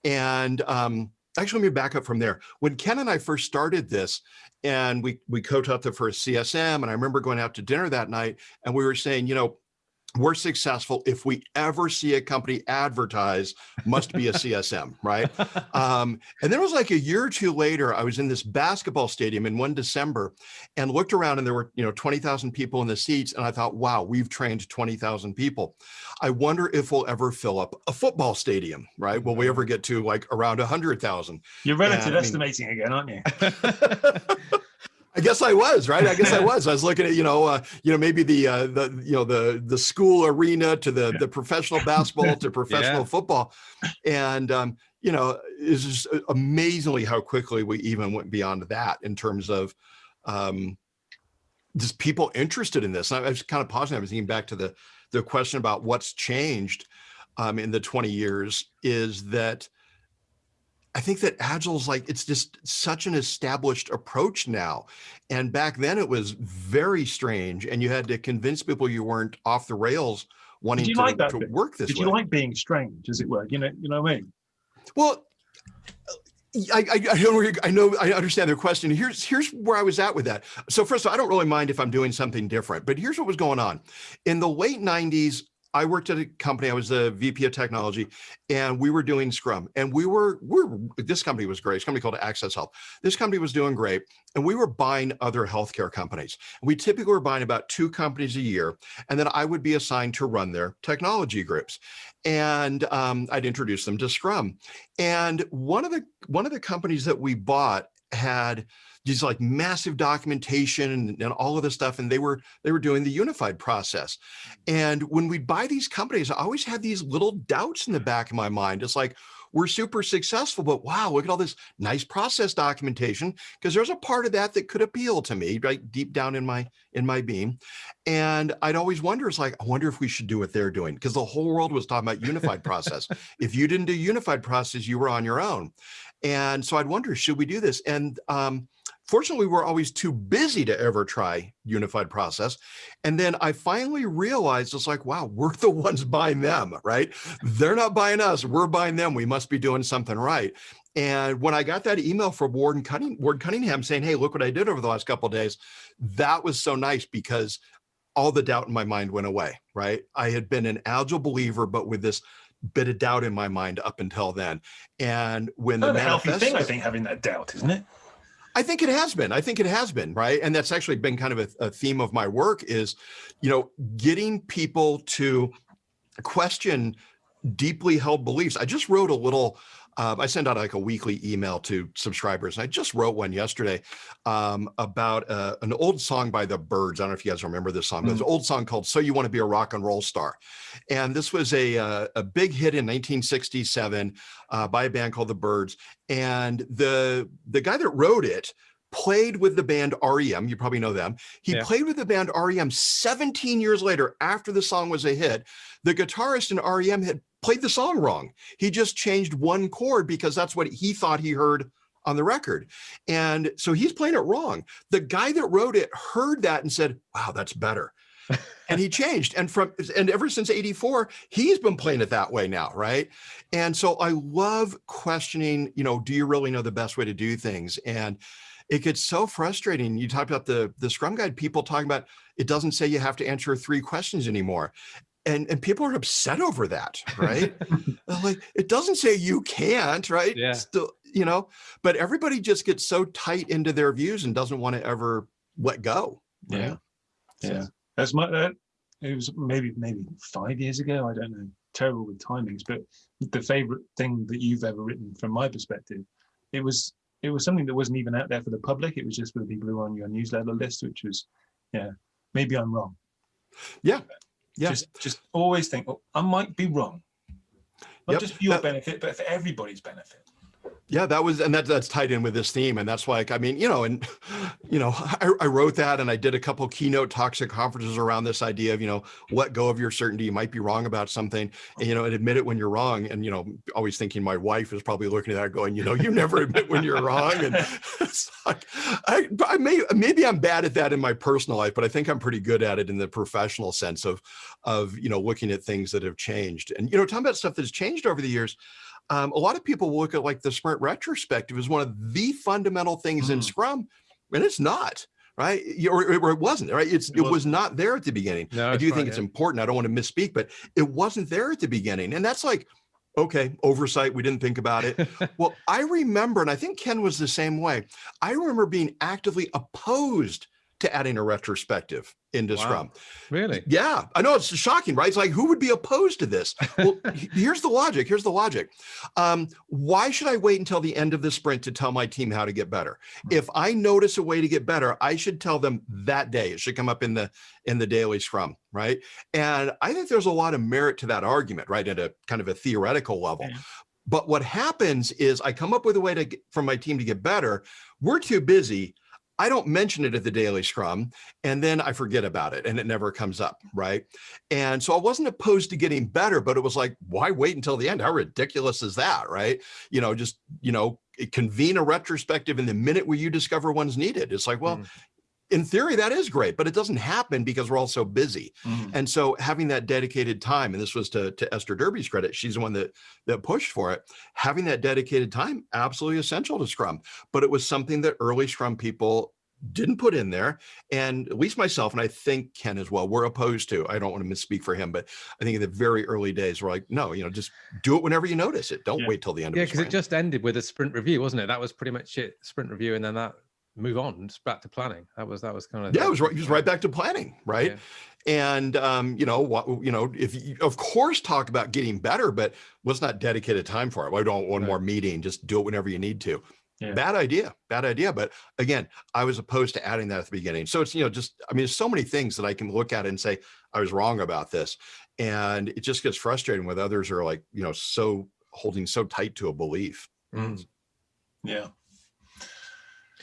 [SPEAKER 2] And um, actually, let me back up from there. When Ken and I first started this, and we we co-taught the first CSM, and I remember going out to dinner that night, and we were saying, you know. We're successful if we ever see a company advertise must be a CSM, right? Um, and then it was like a year or two later, I was in this basketball stadium in one December and looked around and there were, you know, 20,000 people in the seats. And I thought, wow, we've trained 20,000 people. I wonder if we'll ever fill up a football stadium, right? Will we ever get to like around 100,000?
[SPEAKER 1] You're relative
[SPEAKER 2] I mean-
[SPEAKER 1] estimating again, aren't you?
[SPEAKER 2] I guess I was right. I guess I was. I was looking at you know, uh, you know, maybe the uh, the you know the the school arena to the the professional basketball to professional
[SPEAKER 3] Yeah.
[SPEAKER 2] football, and um, you know, it's just amazingly how quickly we even went beyond that in terms of um, just people interested in this. And I was kind of pausing. I was thinking back to the the question about what's changed um, in the 20 years is that I think that Agile's like, it's just such an established approach now. And back then it was very strange. And you had to convince people you weren't off the rails wanting
[SPEAKER 1] you
[SPEAKER 2] to,
[SPEAKER 1] like that
[SPEAKER 2] to work this way.
[SPEAKER 1] Did
[SPEAKER 2] way.
[SPEAKER 1] you like being strange, as it were? You know, you know what I mean?
[SPEAKER 2] Well, uh, I, I, I know, I know, I understand their question. Here's, here's where I was at with that. So first of all, I don't really mind if I'm doing something different, but here's what was going on. In the late nineties, I worked at a company, I was the VP of technology and we were doing Scrum and we were, we're, this company was great. It's a company called Access Health. This company was doing great and we were buying other healthcare companies. We typically were buying about two companies a year and then I would be assigned to run their technology groups. And um, I'd introduce them to Scrum. And one of the one of the companies that we bought had these like massive documentation and, and all of this stuff, and they were they were doing the unified process. And when we buy these companies, I always had these little doubts in the back of my mind. It's like we're super successful, but wow, look at all this nice process documentation. Because there's a part of that that could appeal to me, right deep down in my in my being. And I'd always wonder, it's like, I wonder if we should do what they're doing because the whole world was talking about unified process. If you didn't do unified process, you were on your own. And so I'd wonder, should we do this? And um, fortunately, we were always too busy to ever try unified process. And then I finally realized it's like, wow, we're the ones buying them, right? They're not buying us, we're buying them. We must be doing something right. And when I got that email from Warden Cunning, Ward Cunningham saying, hey, look what I did over the last couple of days, that was so nice because all the doubt in my mind went away, right? I had been an agile believer, but with this bit of doubt in my mind up until then. And when the
[SPEAKER 1] Kind healthy thing, I think, having that doubt, isn't it?
[SPEAKER 2] I think it has been. I think it has been, right? And that's actually been kind of a, a theme of my work is, you know, getting people to question deeply held beliefs. I just wrote a little, um, I send out like a weekly email to subscribers. And I just wrote one yesterday um, about uh, an old song by the Byrds. I don't know if you guys remember this song, but it's an old song called "So You Want to Be a Rock and Roll Star," and this was a uh, a big hit in 1967 uh, by a band called the Byrds. And the the guy that wrote it played with the band REM. You probably know them. He
[SPEAKER 3] Yeah.
[SPEAKER 2] played with the band REM 17 years later after the song was a hit. The guitarist in REM had played the song wrong. He just changed one chord because that's what he thought he heard on the record. And so he's playing it wrong. The guy that wrote it heard that and said, wow, that's better. and he changed. And from and ever since 84, he's been playing it that way now, right? And so I love questioning, you know, do you really know the best way to do things? And it gets so frustrating. You talked about the the Scrum Guide, people talking about it doesn't say you have to answer three questions anymore. And, and people are upset over that, right? Like, it doesn't say you can't, right?
[SPEAKER 3] Yeah.
[SPEAKER 2] Still, you know, but everybody just gets so tight into their views and doesn't want to ever let go. right?
[SPEAKER 1] Yeah. Yeah. That's my, that, it was maybe, maybe five years ago. I don't know. Terrible with timings, but the favorite thing that you've ever written from my perspective, it was, it was something that wasn't even out there for the public. It was just for the people who were on your newsletter list, which was, yeah, maybe I'm wrong.
[SPEAKER 2] Yeah. Yeah.
[SPEAKER 1] Just, just always think, oh, I might be wrong. Not
[SPEAKER 2] Yep.
[SPEAKER 1] just for your
[SPEAKER 2] That-
[SPEAKER 1] benefit, but for everybody's benefit.
[SPEAKER 2] Yeah, that was, and that, that's tied in with this theme. And that's like, I mean, you know, and, you know, I, I wrote that and I did a couple keynote talks at conferences around this idea of, you know, let go of your certainty. You might be wrong about something and, you know, and admit it when you're wrong. And, you know, always thinking my wife is probably looking at that going, you know, you never admit when you're wrong. And like, I, I may, maybe I'm bad at that in my personal life, but I think I'm pretty good at it in the professional sense of, of, you know, looking at things that have changed and, you know, talking about stuff that's changed over the years um, a lot of people look at like the sprint retrospective as one of the fundamental things in
[SPEAKER 1] Mm.
[SPEAKER 2] Scrum, and it's not, right? Or, or it wasn't, right? It's,
[SPEAKER 1] It
[SPEAKER 2] was
[SPEAKER 1] wasn't.
[SPEAKER 2] there at the beginning.
[SPEAKER 3] No,
[SPEAKER 2] I do think it's important. I don't want to misspeak, but it wasn't there at the beginning. And that's like, okay, oversight. We didn't think about it. well, I remember, and I think Ken was the same way. I remember being actively opposed to adding a retrospective into
[SPEAKER 3] Wow.
[SPEAKER 2] Scrum.
[SPEAKER 3] really?
[SPEAKER 2] Yeah, I know it's shocking, right? It's like, who would be opposed to this? Well, here's the logic. Here's the logic. Um, why should I wait until the end of the sprint to tell my team how to get better? If I notice a way to get better, I should tell them that day. It should come up in the in the daily scrum, right? And I think there's a lot of merit to that argument, right? At a kind of a theoretical level.
[SPEAKER 1] Yeah.
[SPEAKER 2] But what happens is I come up with a way to get, for my team to get better. We're too busy. I don't mention it at the daily scrum and then I forget about it and it never comes up, right? And so I wasn't opposed to getting better, but it was like, why wait until the end? How ridiculous is that, right? You know, just, you know, convene a retrospective in the minute where you discover one's needed. It's like, well,
[SPEAKER 3] Mm.
[SPEAKER 2] In theory, that is great, but it doesn't happen because we're all so busy.
[SPEAKER 1] Mm.
[SPEAKER 2] And so having that dedicated time, and this was to, to Esther Derby's credit, she's the one that, that pushed for it, having that dedicated time, absolutely essential to Scrum. But it was something that early Scrum people didn't put in there. And at least myself, and I think Ken as well, we're opposed to, I don't want to misspeak for him, but I think in the very early days, we're like, no, you know, just do it whenever you notice it. Don't
[SPEAKER 1] Yeah.
[SPEAKER 2] wait till the end
[SPEAKER 3] Yeah,
[SPEAKER 2] of the
[SPEAKER 3] because it just ended with a sprint review, wasn't it? That was pretty much it. Sprint review, and then that move on, just back to planning. That was that was kind of
[SPEAKER 2] yeah, it was right, it was right back to planning, right?
[SPEAKER 3] Yeah.
[SPEAKER 2] And um, you know what, you know, if you, of course talk about getting better, but let's not dedicate a time for it. Why don't one
[SPEAKER 3] Right.
[SPEAKER 2] more meeting? Just do it whenever you need to.
[SPEAKER 1] Yeah.
[SPEAKER 2] Bad idea, bad idea. But again, I was opposed to adding that at the beginning. So it's, you know, just, I mean, there's so many things that I can look at and say, I was wrong about this. And it just gets frustrating with others are like, you know, so holding so tight to a belief.
[SPEAKER 3] Mm.
[SPEAKER 1] Yeah.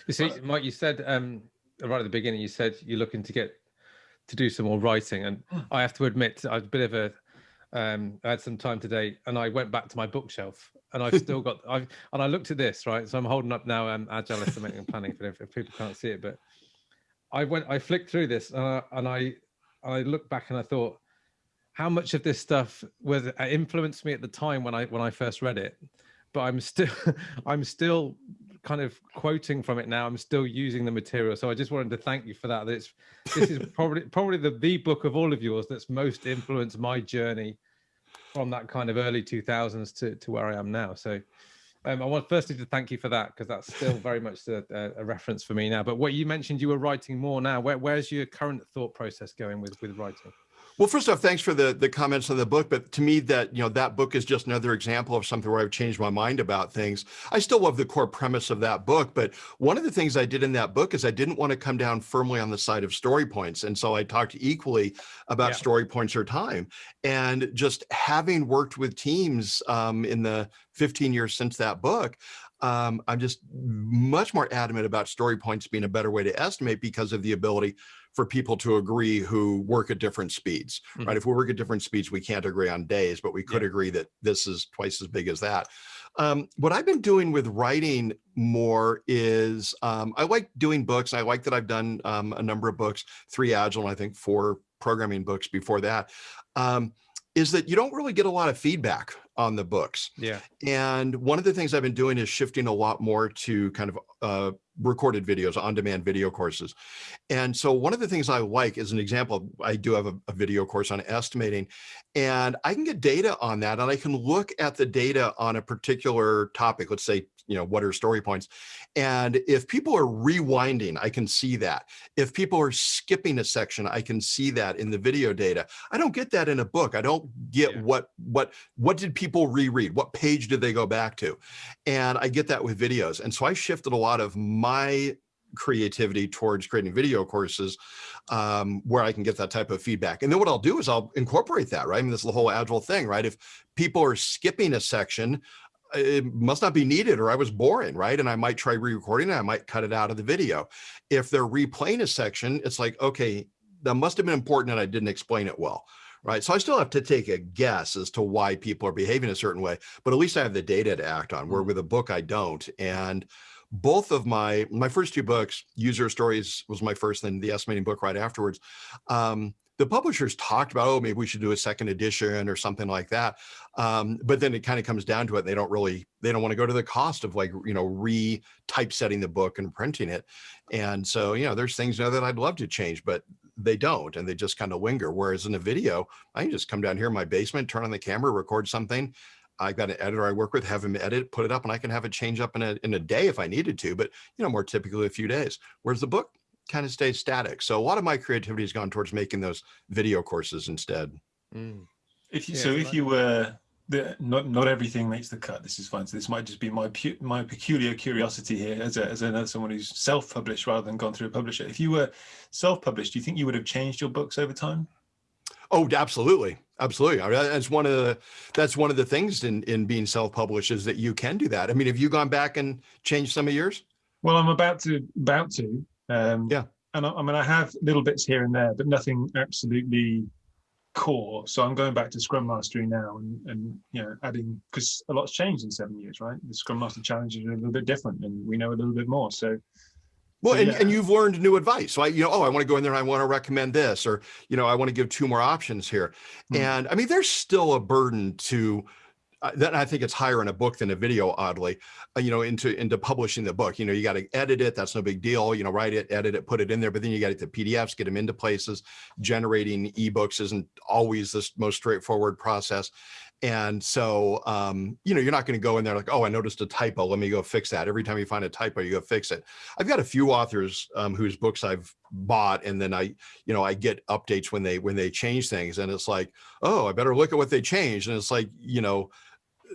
[SPEAKER 3] You see, Mike, you said um, right at the beginning, you said you're looking to get to do some more writing, and
[SPEAKER 1] Mm.
[SPEAKER 3] I have to admit, I was a bit of a. Um, I had some time today, and I went back to my bookshelf, and I've still got. I've and I looked at this right, so I'm holding up now. Um, Agile estimating and planning for if, if people can't see it, but I went. I flicked through this, uh, and I I looked back and I thought, how much of this stuff was uh, influenced me at the time when I when I first read it, but I'm still I'm still kind of quoting from it now. I'm still using the material, so I just wanted to thank you for that. It's this is probably probably the the book of all of yours that's most influenced my journey from that kind of early 2000s to to where I am now. So. Um, I want firstly to thank you for that because that's still very much a, a reference for me now. But what you mentioned, you were writing more now. Where, where's your current thought process going with with writing?
[SPEAKER 2] Well, first off, thanks for the the comments on the book. But to me, that you know that book is just another example of something where I've changed my mind about things. I still love the core premise of that book, but one of the things I did in that book is I didn't want to come down firmly on the side of story points, and so I talked equally about
[SPEAKER 3] Yeah.
[SPEAKER 2] story points or time. And just having worked with teams um, in the 15 years since that book, um, I'm just much more adamant about story points being a better way to estimate because of the ability for people to agree who work at different speeds,
[SPEAKER 3] Mhm.
[SPEAKER 2] right? If we work at different speeds, we can't agree on days, but we could
[SPEAKER 3] Yeah.
[SPEAKER 2] agree that this is twice as big as that. Um, what I've been doing with writing more is um, I like doing books. I like that I've done um, a number of books, three Agile, and I think four programming books before that. Um, is that you don't really get a lot of feedback on the books.
[SPEAKER 3] Yeah.
[SPEAKER 2] And one of the things I've been doing is shifting a lot more to kind of uh, recorded videos, on-demand video courses. And so one of the things I like is an example, I do have a, a video course on estimating and I can get data on that and I can look at the data on a particular topic. Let's say, you know, what are story points? And if people are rewinding, I can see that. If people are skipping a section, I can see that in the video data. I don't get that in a book. I don't get
[SPEAKER 3] Yeah.
[SPEAKER 2] what, what, what did people reread? What page did they go back to? And I get that with videos. And so I shifted a lot of my creativity towards creating video courses um, where I can get that type of feedback. And then what I'll do is I'll incorporate that, right? I mean, this is the whole agile thing, right? If people are skipping a section, it must not be needed or I was boring, right? And I might try re-recording it. I might cut it out of the video. If they're replaying a section, it's like, okay, that must have been important and I didn't explain it well, right? So I still have to take a guess as to why people are behaving a certain way, but at least I have the data to act on, where with a book I don't. And both of my, my first two books, User Stories was my first, then the estimating book right afterwards. Um, the publishers talked about, oh, maybe we should do a second edition or something like that. Um, but then it kind of comes down to it. They don't really, they don't want to go to the cost of like, you know, re typesetting the book and printing it. And so, you know, there's things you know, that I'd love to change, but they don't, and they just kind of linger. Whereas in a video, I can just come down here in my basement, turn on the camera, record something. I've got an editor I work with, have him edit, put it up, and I can have it change up in a, in a day if I needed to, but you know, more typically a few days. Whereas the book kind of stays static. So a lot of my creativity has gone towards making those video courses instead.
[SPEAKER 3] Mm.
[SPEAKER 1] If you,
[SPEAKER 3] Yeah,
[SPEAKER 1] so,
[SPEAKER 3] so
[SPEAKER 1] if you were the not not everything makes the cut. This is fine. So this might just be my pu- my peculiar curiosity here, as a, as another someone who's self-published rather than gone through a publisher. If you were self-published, do you think you would have changed your books over time?
[SPEAKER 2] Oh, absolutely. Absolutely. I mean, that's one of the, that's one of the things in, in being self-published is that you can do that. I mean, have you gone back and changed some of yours?
[SPEAKER 1] Well, I'm about to about to. Um,
[SPEAKER 2] Yeah.
[SPEAKER 1] And I, I mean, I have little bits here and there, but nothing absolutely core. So I'm going back to Scrum Mastery now, and and you know, adding because a lot's changed in seven years, right? The Scrum Master challenges are a little bit different, and we know a little bit more. So
[SPEAKER 2] Well, and,
[SPEAKER 1] yeah.
[SPEAKER 2] and you've learned new advice. So I, you know, oh, I want to go in there and I want to recommend this, or, you know, I want to give two more options here.
[SPEAKER 1] Hmm.
[SPEAKER 2] And I mean, there's still a burden to uh, that. I think it's higher in a book than a video, oddly, uh, you know, into, into publishing the book, you know, you got to edit it. That's no big deal. You know, write it, edit it, put it in there, but then you got to get the PDFs, get them into places. Generating eBooks isn't always the most straightforward process. And so, um, you know, you're not going to go in there like, oh, I noticed a typo. Let me go fix that. Every time you find a typo, you go fix it. I've got a few authors um, whose books I've bought, and then I, you know, I get updates when they when they change things, and it's like, oh, I better look at what they changed, and it's like, you know,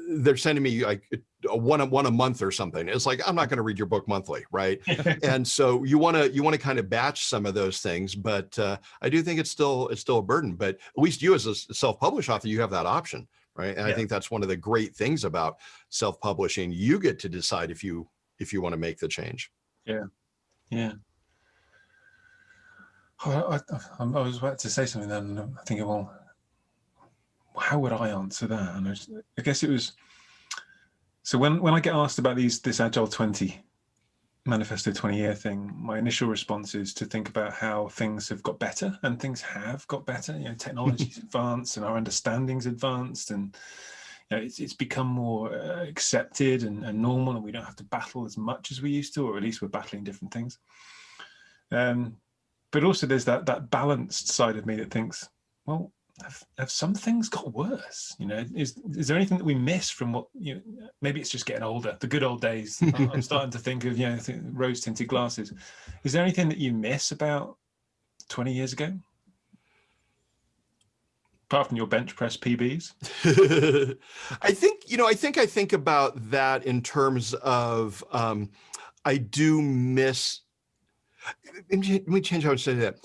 [SPEAKER 2] they're sending me like a one a one a month or something. It's like I'm not going to read your book monthly, right? and so you want to you want to kind of batch some of those things, but uh, I do think it's still it's still a burden. But at least you as a self-published author, you have that option, right? And I think that's one of the great things about self-publishing. You get to decide if you if you want to make the change.
[SPEAKER 1] yeah. yeah. I, I, I was about to say something then, and I think, well, how would I answer that? And I, was- I guess it was so when when I get asked about these this Agile 20 manifesto 20 year thing, my initial response is to think about how things have got better and things have got better. You know, technology's advanced and our understanding's advanced and you know, it's, it's become more uh, accepted and, and normal and we don't have to battle as much as we used to, or at least we're battling different things. Um, but also there's that that balanced side of me that thinks, well, have, have some things got worse? You know, is is there anything that we miss from what you know? Maybe it's just getting older. The good old days. I'm starting to think of you know rose tinted glasses. Is there anything that you miss about 20 years ago? Apart from your bench press PBs.
[SPEAKER 2] I think, you know, I think I think about that in terms of um, I do miss let me change how I say that.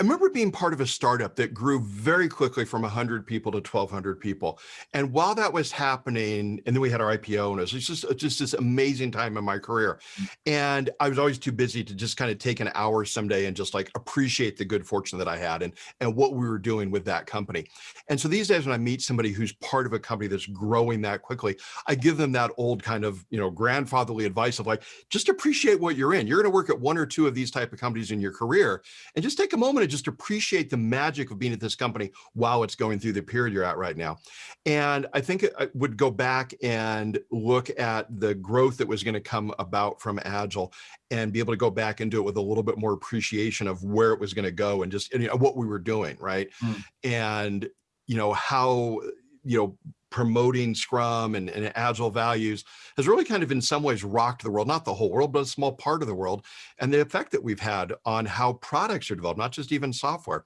[SPEAKER 2] I remember being part of a startup that grew very quickly from 100 people to 1,200 people. And while that was happening, and then we had our IPO, and it was just, uh, just this amazing time in my career. Mm. And I was always too busy to just kind of take an hour someday and just like appreciate the good fortune that I had and, and what we were doing with that company. And so these days when I meet somebody who's part of a company that's growing that quickly, I give them that old kind of, you know, grandfatherly advice of like, just appreciate what you're in. You're going to work at one or two of these type of companies in your career and just take a moment just appreciate the magic of being at this company while it's going through the period you're at right now. And I think I would go back and look at the growth that was going to come about from Agile and be able to go back and do it with a little bit more appreciation of where it was going to go and just you know, what we were doing, right? Mm. And you know how you know promoting Scrum and, and, Agile values has really kind of in some ways rocked the world, not the whole world, but a small part of the world, and the effect that we've had on how products are developed, not just even software.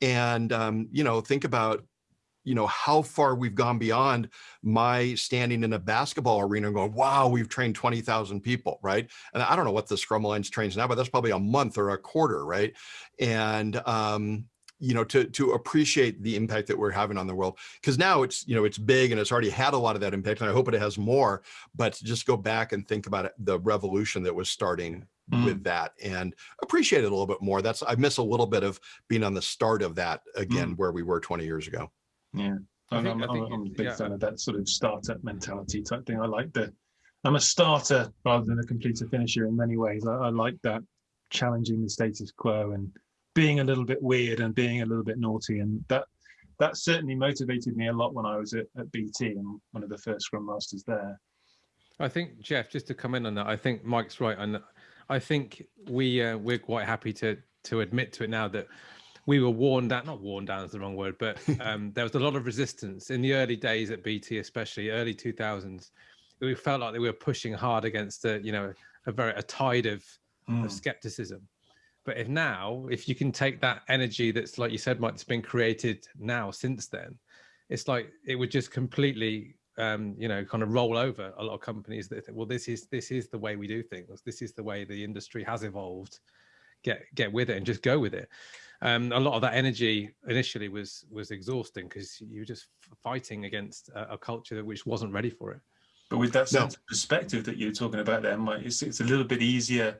[SPEAKER 2] And, um, you know, think about you know, how far we've gone beyond my standing in a basketball arena and going, wow, we've trained 20,000 people, right? And I don't know what the Scrum Alliance trains now, but that's probably a month or a quarter, right? And, um, you know, to, to appreciate the impact that we're having on the world. Because now it's, you know, it's big and it's already had a lot of that impact and I hope it has more, but just go back and think about it, the revolution that was starting mm. with that and appreciate it a little bit more. That's, I miss a little bit of being on the start of that again, mm. where we were 20 years ago.
[SPEAKER 1] Yeah. I think, I'm, I think, I'm, a big yeah. fan of that sort of startup mentality type thing. I like the, I'm a starter rather than a completer finisher in many ways. I, I like that challenging the status quo and being a little bit weird and being a little bit naughty. And that that certainly motivated me a lot when I was at, at BT and one of the first Scrum Masters there.
[SPEAKER 3] I think Jeff, just to come in on that, I think Mike's right, and I think we uh, we're quite happy to to admit to it now that we were worn down. Not worn down is the wrong word, but um, there was a lot of resistance in the early days at BT, especially early two thousands. We felt like we were pushing hard against a you know a very a tide of mm. of skepticism, but if now, if you can take that energy that's like you said, Mike, that's been created now since then, it's like it would just completely um, you know, kind of roll over a lot of companies that think, well, this is this is the way we do things. This is the way the industry has evolved. Get get with it and just go with it. Um, a lot of that energy initially was was exhausting because you were just fighting against a, a, culture which wasn't ready for it.
[SPEAKER 1] But with that sense no. of perspective that you're talking about there, Mike, it's, it's a little bit easier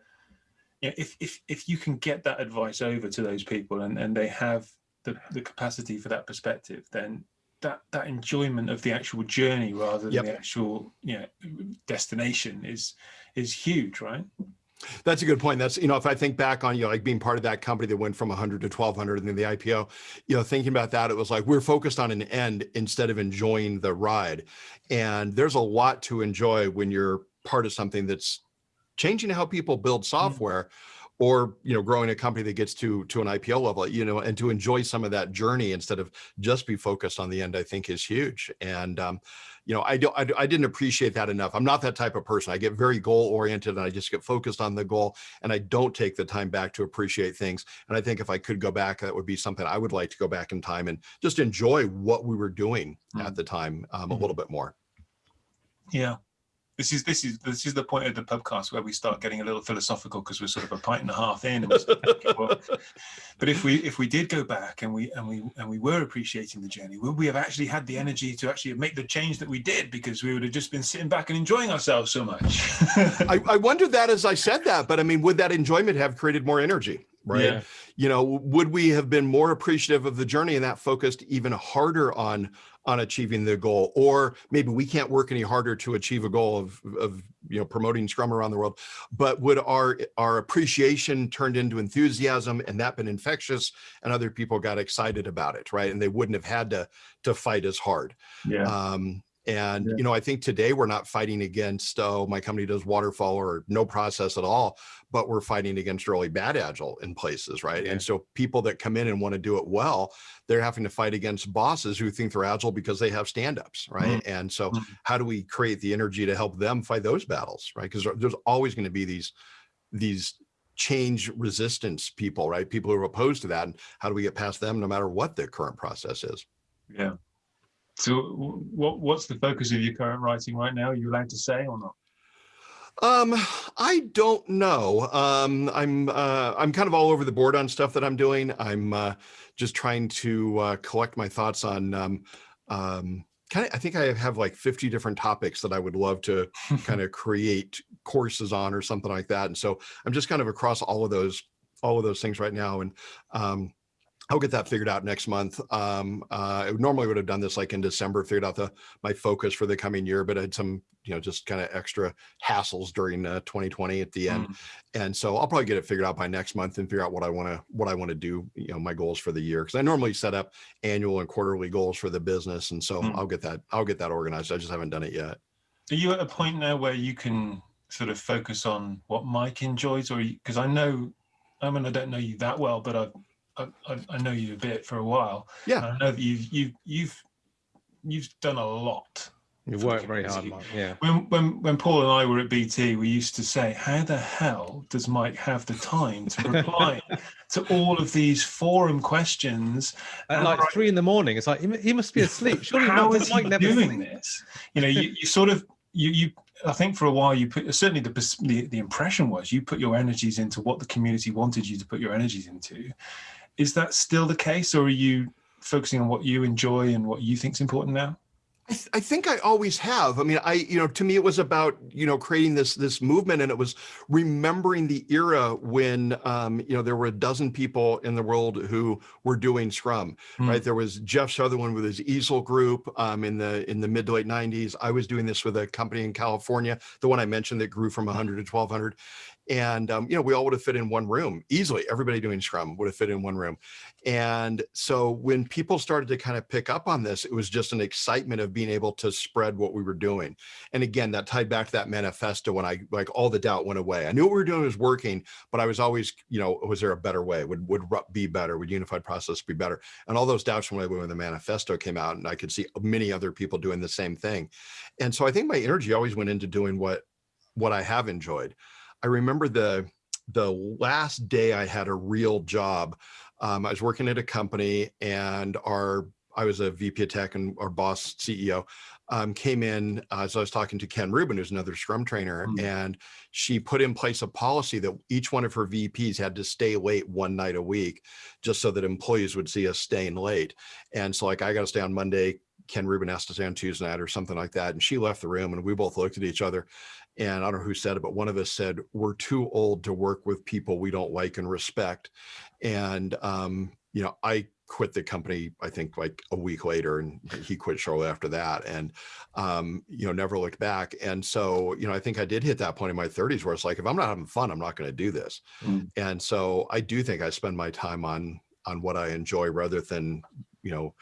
[SPEAKER 1] you know, if, if, if you can get that advice over to those people and, and they have the, the capacity for that perspective, then that, that enjoyment of the actual journey rather than yep. the actual you know, destination is, is huge, right?
[SPEAKER 2] That's a good point. That's, you know, if I think back on, you know, like being part of that company that went from 100 to 1200 and then the IPO, you know, thinking about that, it was like, we're focused on an end instead of enjoying the ride. And there's a lot to enjoy when you're part of something that's changing how people build mm. software or you know growing a company that gets to to an ipo level you know and to enjoy some of that journey instead of just be focused on the end i think is huge and um you know I don't I, I didn't appreciate that enough i'm not that type of person i get very goal oriented and i just get focused on the goal and i don't take the time back to appreciate things and i think if i could go back that would be something i would like to go back in time and just enjoy what we were doing mm. at the time um, mm -hmm. a little bit more
[SPEAKER 1] yeah this is this is this is the point of the podcast where we start getting a little philosophical because we're sort of a pint and a half in. well, but if we if we did go back and we and we and we were appreciating the journey, would we have actually had the energy to actually make the change that we did because we would have just been sitting back and enjoying ourselves so much?
[SPEAKER 2] I, I wondered that as I said that, but I mean, would that enjoyment have created more energy? right yeah. you know would we have been more appreciative of the journey and that focused even harder on on achieving the goal or maybe we can't work any harder to achieve a goal of, of you know promoting scrum around the world but would our our appreciation turned into enthusiasm and that been infectious and other people got excited about it right? And they wouldn't have had to to fight as hard.
[SPEAKER 1] Yeah. Um
[SPEAKER 2] and, yeah. you know, I think today we're not fighting against, oh, my company does waterfall or no process at all, but we're fighting against really bad agile in places, right? Yeah. And so people that come in and want to do it well, they're having to fight against bosses who think they're agile because they have stand-ups, right? Mm -hmm. And so mm -hmm. how do we create the energy to help them fight those battles, right? Because there's always going to be these, these change resistance people, right? People who are opposed to that. And how do we get past them no matter what the current process is?
[SPEAKER 1] Yeah. So what, what's the focus of your current writing right now? Are you allowed to say or not?
[SPEAKER 2] Um, I don't know. Um, I'm uh, I'm kind of all over the board on stuff that I'm doing. I'm uh, just trying to uh, collect my thoughts on. Um, um, kind of, I think I have like 50 different topics that I would love to kind of create courses on or something like that. And so I'm just kind of across all of those all of those things right now. And um, I'll get that figured out next month. Um, uh, I normally would have done this like in December, figured out the my focus for the coming year, but I had some, you know, just kind of extra hassles during uh, 2020 at the end,
[SPEAKER 1] Mm.
[SPEAKER 2] and so I'll probably get it figured out by next month and figure out what I want to what I want to do, you know, my goals for the year because I normally set up annual and quarterly goals for the business, and so
[SPEAKER 1] Mm.
[SPEAKER 2] I'll get that I'll get that organized. I just haven't done it yet.
[SPEAKER 1] Are you at a point now where you can sort of focus on what Mike enjoys, or because I know, I mean, I don't know you that well, but I've, I, I, I know you a bit for a while.
[SPEAKER 2] Yeah.
[SPEAKER 1] and I know that you've you've you've you've done a lot. You've
[SPEAKER 3] worked very hard. Mike. Yeah.
[SPEAKER 1] When when when Paul and I were at BT, we used to say, "How the hell does Mike have the time to reply to all of these forum questions?"
[SPEAKER 3] At like
[SPEAKER 1] right-
[SPEAKER 3] three in the morning, it's like he, he must be asleep. Surely
[SPEAKER 1] How
[SPEAKER 3] not,
[SPEAKER 1] is
[SPEAKER 3] Mike never
[SPEAKER 1] doing
[SPEAKER 3] sleeps.
[SPEAKER 1] this? You know, you, you sort of you you. I think for a while you put certainly the, the the impression was you put your energies into what the community wanted you to put your energies into. Is that still the case, or are you focusing on what you enjoy and what you think is important now?
[SPEAKER 2] I, th- I think I always have. I mean, I, you know, to me, it was about, you know, creating this, this movement and it was remembering the era when, um, you know, there were a dozen people in the world who were doing Scrum,
[SPEAKER 1] Mm.
[SPEAKER 2] right? There was Jeff Sutherland with his Easel group um, in the, in the mid to late nineties. I was doing this with a company in California, the one I mentioned that grew from 100 to 1200. And, um, you know, we all would have fit in one room easily. Everybody doing Scrum would have fit in one room. And so when people started to kind of pick up on this, it was just an excitement of being able to spread what we were doing. And again, that tied back to that manifesto when I like all the doubt went away. I knew what we were doing was working, but I was always, you know, was there a better way? Would would be better? Would unified process be better? And all those doubts went away when the manifesto came out, and I could see many other people doing the same thing. And so I think my energy always went into doing what what I have enjoyed. I remember the the last day I had a real job. Um, I was working at a company, and our I was a VP of tech, and our boss CEO um, came in uh, as I was talking to Ken Rubin, who's another Scrum trainer,
[SPEAKER 1] Mm.
[SPEAKER 2] and she put in place a policy that each one of her VPs had to stay late one night a week, just so that employees would see us staying late. And so, like, I got to stay on Monday. Ken Rubin has to stay on Tuesday night or something like that. And she left the room, and we both looked at each other. And I don't know who said it, but one of us said, "We're too old to work with people we don't like and respect." And um, you know, I quit the company. I think like a week later, and he quit shortly after that. And um, you know, never looked back. And so, you know, I think I did hit that point in my 30s where it's like, if I'm not having fun, I'm not going to do this.
[SPEAKER 1] Mm.
[SPEAKER 2] And so, I do think I spend my time on on what I enjoy rather than, you know,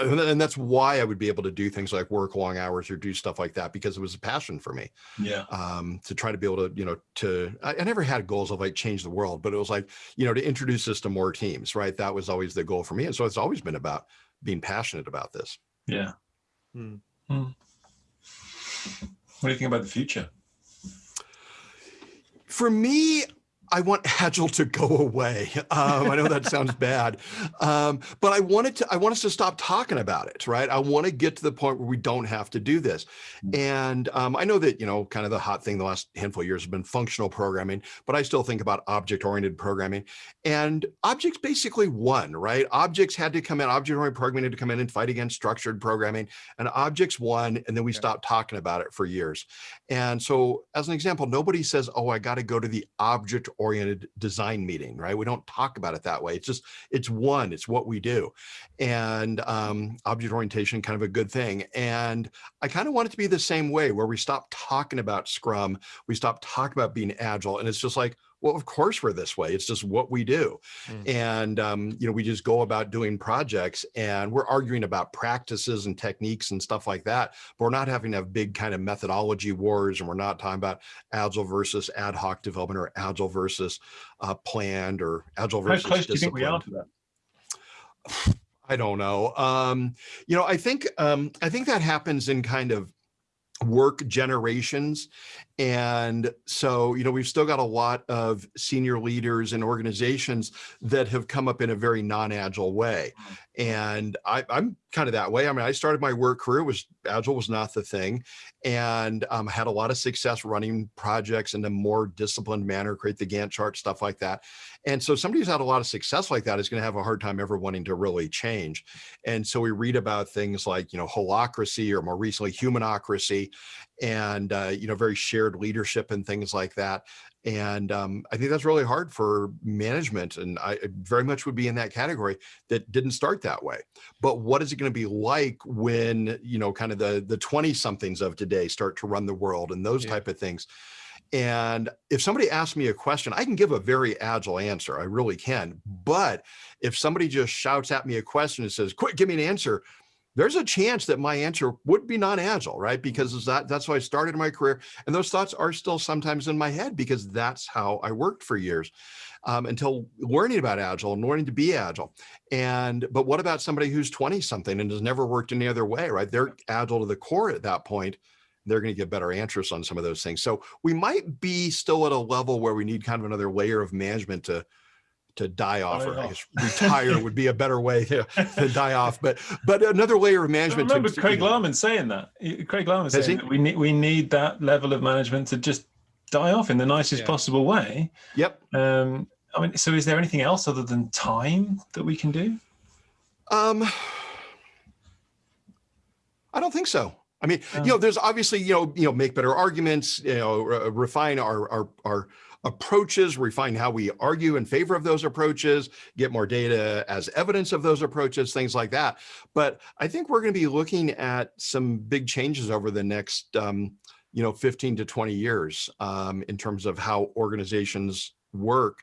[SPEAKER 2] and and that's why I would be able to do things like work long hours or do stuff like that because it was a passion for me
[SPEAKER 1] Yeah.
[SPEAKER 2] um, to try to be able to, you know, to, I, I never had goals of like change the world, but it was like, you know, to introduce this to more teams, right? That was always the goal for me. And so it's always been about being passionate about this.
[SPEAKER 1] Yeah.
[SPEAKER 3] Hmm.
[SPEAKER 1] Hmm. What do you think about the future?
[SPEAKER 2] For me, I want Agile to go away. Um, I know that sounds bad, um, but I wanted to. I want us to stop talking about it, right? I want to get to the point where we don't have to do this. And um, I know that you know, kind of the hot thing the last handful of years has been functional programming, but I still think about object-oriented programming. And objects basically won, right? Objects had to come in. Object-oriented programming had to come in and fight against structured programming, and objects won. And then we
[SPEAKER 1] Yeah.
[SPEAKER 2] stopped talking about it for years. And so, as an example, nobody says, "Oh, I got to go to the object-oriented design meeting," right? We don't talk about it that way. It's just it's one. It's what we do, and um, object orientation kind of a good thing. And I kind of want it to be the same way, where we stop talking about Scrum, we stop talking about being agile, and it's just like. Well, of course we're this way. It's just what we do,
[SPEAKER 3] Mm.
[SPEAKER 2] and um, you know we just go about doing projects, and we're arguing about practices and techniques and stuff like that. But we're not having to have big kind of methodology wars, and we're not talking about agile versus ad hoc development or agile versus uh, planned or agile
[SPEAKER 1] How
[SPEAKER 2] versus
[SPEAKER 1] close do you think we are to that?
[SPEAKER 2] I don't know. Um, you know, I think um, I think that happens in kind of work generations And so, you know, we've still got a lot of senior leaders and organizations that have come up in a very non-agile way. And I, am kind of that way. I mean, I started my work career was agile was not the thing, and um, had a lot of success running projects in a more disciplined manner, create the Gantt chart, stuff like that. And so somebody who's had a lot of success like that is going to have a hard time ever wanting to really change. And so we read about things like, you know, holacracy or more recently humanocracy and, uh, you know, very shared leadership and things like that. And um, I think that's really hard for management. And I very much would be in that category that didn't start that way. But what is it going to be like when, you know, kind of the, the 20 somethings of today start to run the world and those yeah. type of things? And if somebody asks me a question, I can give a very agile answer. I really can. But if somebody just shouts at me a question and says, quick, give me an answer, there's a chance that my answer would be non-agile, right? Because that, that's how I started my career. And those thoughts are still sometimes in my head because that's how I worked for years um, until learning about agile and learning to be agile. And, but what about somebody who's 20 something and has never worked any other way, right? They're agile to the core at that point they're going to get better answers on some of those things. So we might be still at a level where we need kind of another layer of management to to die off, or I guess retire would be a better way to, to, die off. But but another layer of management.
[SPEAKER 4] I remember to, Craig you know, Larman saying that. Craig Larman saying that we need we need that level of management to just die off in the nicest yeah. possible way.
[SPEAKER 2] Yep.
[SPEAKER 4] Um, I mean, so is there anything else other than time that we can do?
[SPEAKER 2] Um, I don't think so. I mean, you know, there's obviously, you know, you know, make better arguments, you know, refine our, our, our approaches, refine how we argue in favor of those approaches, get more data as evidence of those approaches, things like that. But I think we're going to be looking at some big changes over the next, um, you know, 15 to 20 years um, in terms of how organizations work.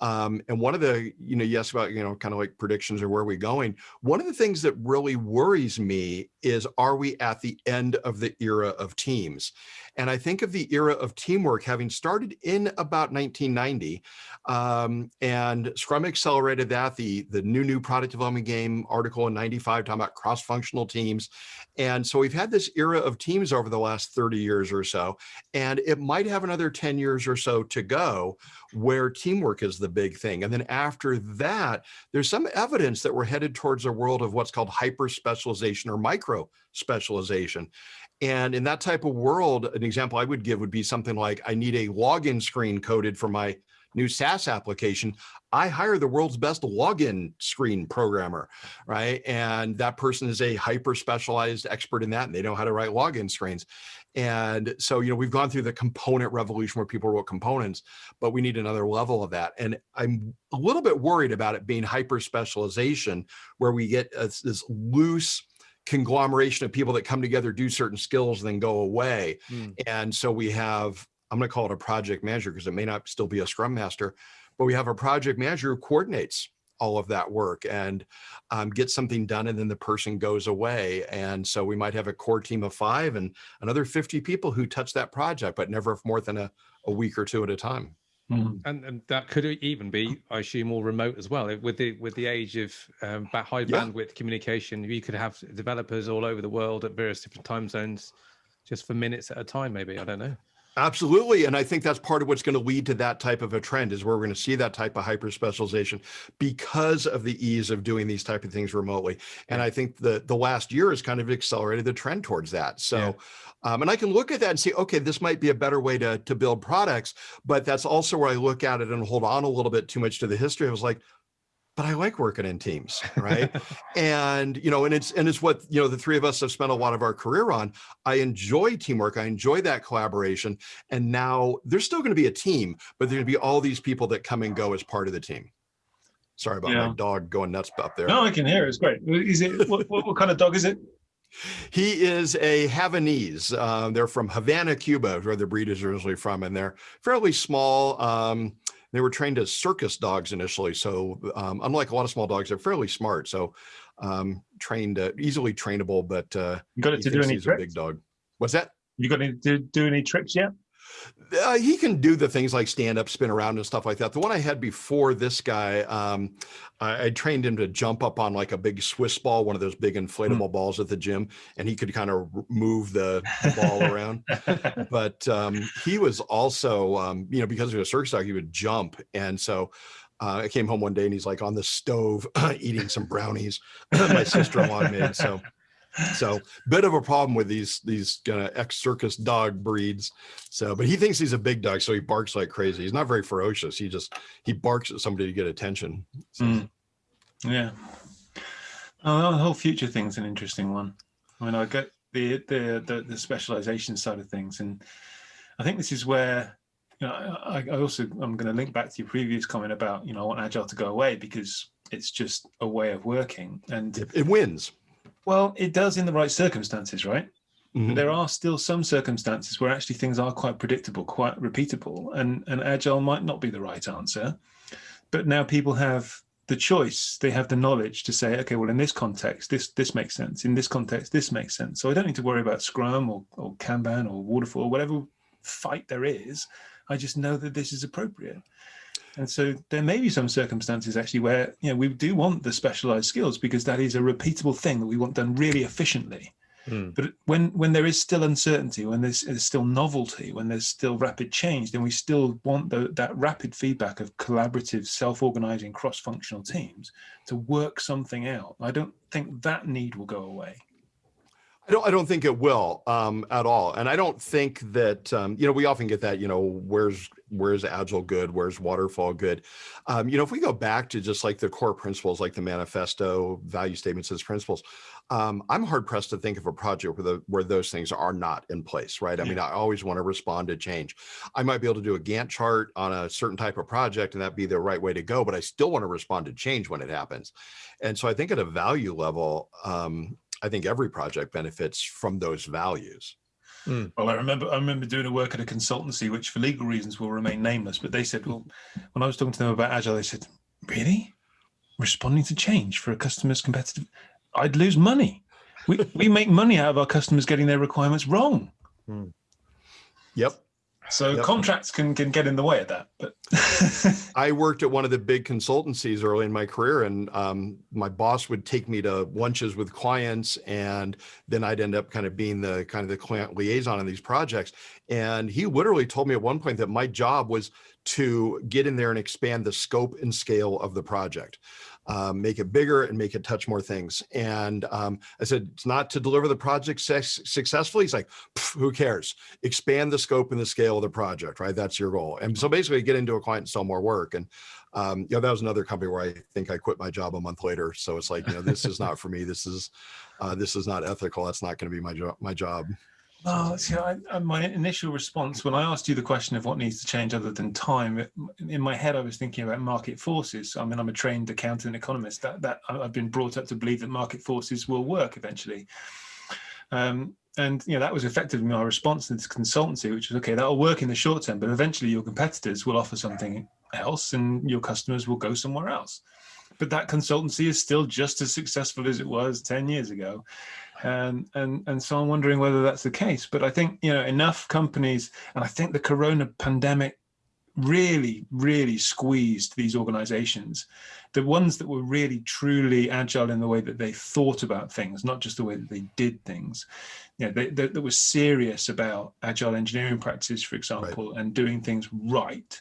[SPEAKER 2] Um, and one of the, you know, yes, about, you know, kind of like predictions or where we going? One of the things that really worries me is, are we at the end of the era of teams? And I think of the era of teamwork having started in about 1990 um, and Scrum accelerated that, the, the new, new product development game article in 95 talking about cross-functional teams. And so we've had this era of teams over the last 30 years or so, and it might have another 10 years or so to go where teamwork is the big thing. And then after that, there's some evidence that we're headed towards a world of what's called hyper specialization or micro specialization. And in that type of world, an example I would give would be something like, I need a login screen coded for my new SaaS application. I hire the world's best login screen programmer, right? And that person is a hyper specialized expert in that and they know how to write login screens. And so, you know, we've gone through the component revolution where people wrote components, but we need another level of that. And I'm a little bit worried about it being hyper specialization where we get this loose, conglomeration of people that come together, do certain skills, and then go away. Mm. And so we have, I'm going to call it a project manager because it may not still be a scrum master, but we have a project manager who coordinates all of that work and um, get something done and then the person goes away. And so we might have a core team of five and another 50 people who touch that project, but never more than a, a week or two at a time.
[SPEAKER 3] Mm. And, and, that could even be, I assume, more remote as well. With the with the age of um, high yeah. bandwidth communication, you could have developers all over the world at various different time zones, just for minutes at a time. Maybe I don't know.
[SPEAKER 2] Absolutely. And I think that's part of what's going to lead to that type of a trend is where we're going to see that type of hyper specialization because of the ease of doing these type of things remotely. And I think the, the last year has kind of accelerated the trend towards that. So, yeah. um, and I can look at that and say, okay, this might be a better way to, to build products, but that's also where I look at it and hold on a little bit too much to the history. I was like, but I like working in teams, right? and you know, and it's and it's what you know the three of us have spent a lot of our career on. I enjoy teamwork. I enjoy that collaboration. And now there's still going to be a team, but there's going to be all these people that come and go as part of the team. Sorry about yeah. my dog going nuts up there.
[SPEAKER 4] No, I can hear. It's great. Is it what, what, what kind of dog is it?
[SPEAKER 2] He is a Havanese. Uh, they're from Havana, Cuba, where the breed is originally from, and they're fairly small. Um, they were trained as circus dogs initially. So um, unlike a lot of small dogs, they're fairly smart. So um, trained, uh, easily trainable, but uh,
[SPEAKER 4] you got it to do any
[SPEAKER 2] tricks? a big dog. What's that?
[SPEAKER 4] You got to do any tricks yet?
[SPEAKER 2] Uh, he can do the things like stand up, spin around and stuff like that. The one I had before this guy, um, I, I, trained him to jump up on like a big Swiss ball, one of those big inflatable mm. balls at the gym, and he could kind of move the, the ball around. But um, he was also, um, you know, because he was a circus dog, he would jump. And so uh, I came home one day and he's like on the stove eating some brownies my sister-in-law made. So so bit of a problem with these these kind of ex circus dog breeds. So but he thinks he's a big dog so he barks like crazy. He's not very ferocious. He just he barks at somebody to get attention. So. mm.
[SPEAKER 1] yeah. Oh, the whole future thing's an interesting one. I mean i get the, the the the specialization side of things and i think this is where you know i, I also i'm going to link back to your previous comment about you know i want agile to go away because it's just a way of working and
[SPEAKER 2] it, it wins
[SPEAKER 1] well, it does in the right circumstances, right? Mm -hmm. There are still some circumstances where actually things are quite predictable, quite repeatable, and, and agile might not be the right answer. But now people have the choice, they have the knowledge to say, okay, well, in this context, this this makes sense. In this context, this makes sense. So I don't need to worry about Scrum or, or Kanban or Waterfall, whatever fight there is. I just know that this is appropriate. And so there may be some circumstances actually where you know we do want the specialized skills because that is a repeatable thing that we want done really efficiently. Mm. But when when there is still uncertainty, when there's, there's, still novelty, when there's still rapid change, then we still want the, that rapid feedback of collaborative, self-organizing, cross-functional teams to work something out. I don't think that need will go away.
[SPEAKER 2] I don't, I don't think it will um, at all. And I don't think that, um, you know, we often get that, you know, where's, where's Agile good? Where's Waterfall good? Um, you know, if we go back to just like the core principles, like the manifesto, value statements as principles, um, I'm hard pressed to think of a project where, the, where those things are not in place, right? I mean, I always want to respond to change. I might be able to do a Gantt chart on a certain type of project and that be the right way to go, but I still want to respond to change when it happens. And so I think at a value level, um, I think every project benefits from those values.
[SPEAKER 1] Mm. Well, I remember I remember doing a work at a consultancy, which for legal reasons will remain nameless. But they said, well, when I was talking to them about agile, they said, "Really, responding to change for a customer's competitive? I'd lose money. We we make money out of our customers getting their requirements wrong." Mm.
[SPEAKER 2] Yep.
[SPEAKER 1] So yep. contracts can, can get in the way of that. But
[SPEAKER 2] I worked at one of the big consultancies early in my career and um, my boss would take me to lunches with clients and then I'd end up kind of being the kind of the client liaison in these projects. And he literally told me at one point that my job was to get in there and expand the scope and scale of the project um, make it bigger and make it touch more things. And um, I said, it's not to deliver the project successfully. He's like, who cares? Expand the scope and the scale of the project, right? That's your goal. And so basically get into a client and sell more work. And um, you know, that was another company where I think I quit my job a month later. So it's like, you know, this is not for me. This is, uh, this is not ethical. That's not going to be my job, my job.
[SPEAKER 1] See, I, my initial response when I asked you the question of what needs to change other than time, in my head I was thinking about market forces. I mean, I'm a trained accountant economist. That that I've been brought up to believe that market forces will work eventually. Um, and you know that was effectively my response to this consultancy, which was okay, that'll work in the short term, but eventually your competitors will offer something else, and your customers will go somewhere else. But that consultancy is still just as successful as it was 10 years ago and and and so I'm wondering whether that's the case. But I think you know enough companies, and I think the Corona pandemic really, really squeezed these organizations. The ones that were really truly agile in the way that they thought about things, not just the way that they did things. You know, they, they, they were serious about agile engineering practices, for example, right. and doing things right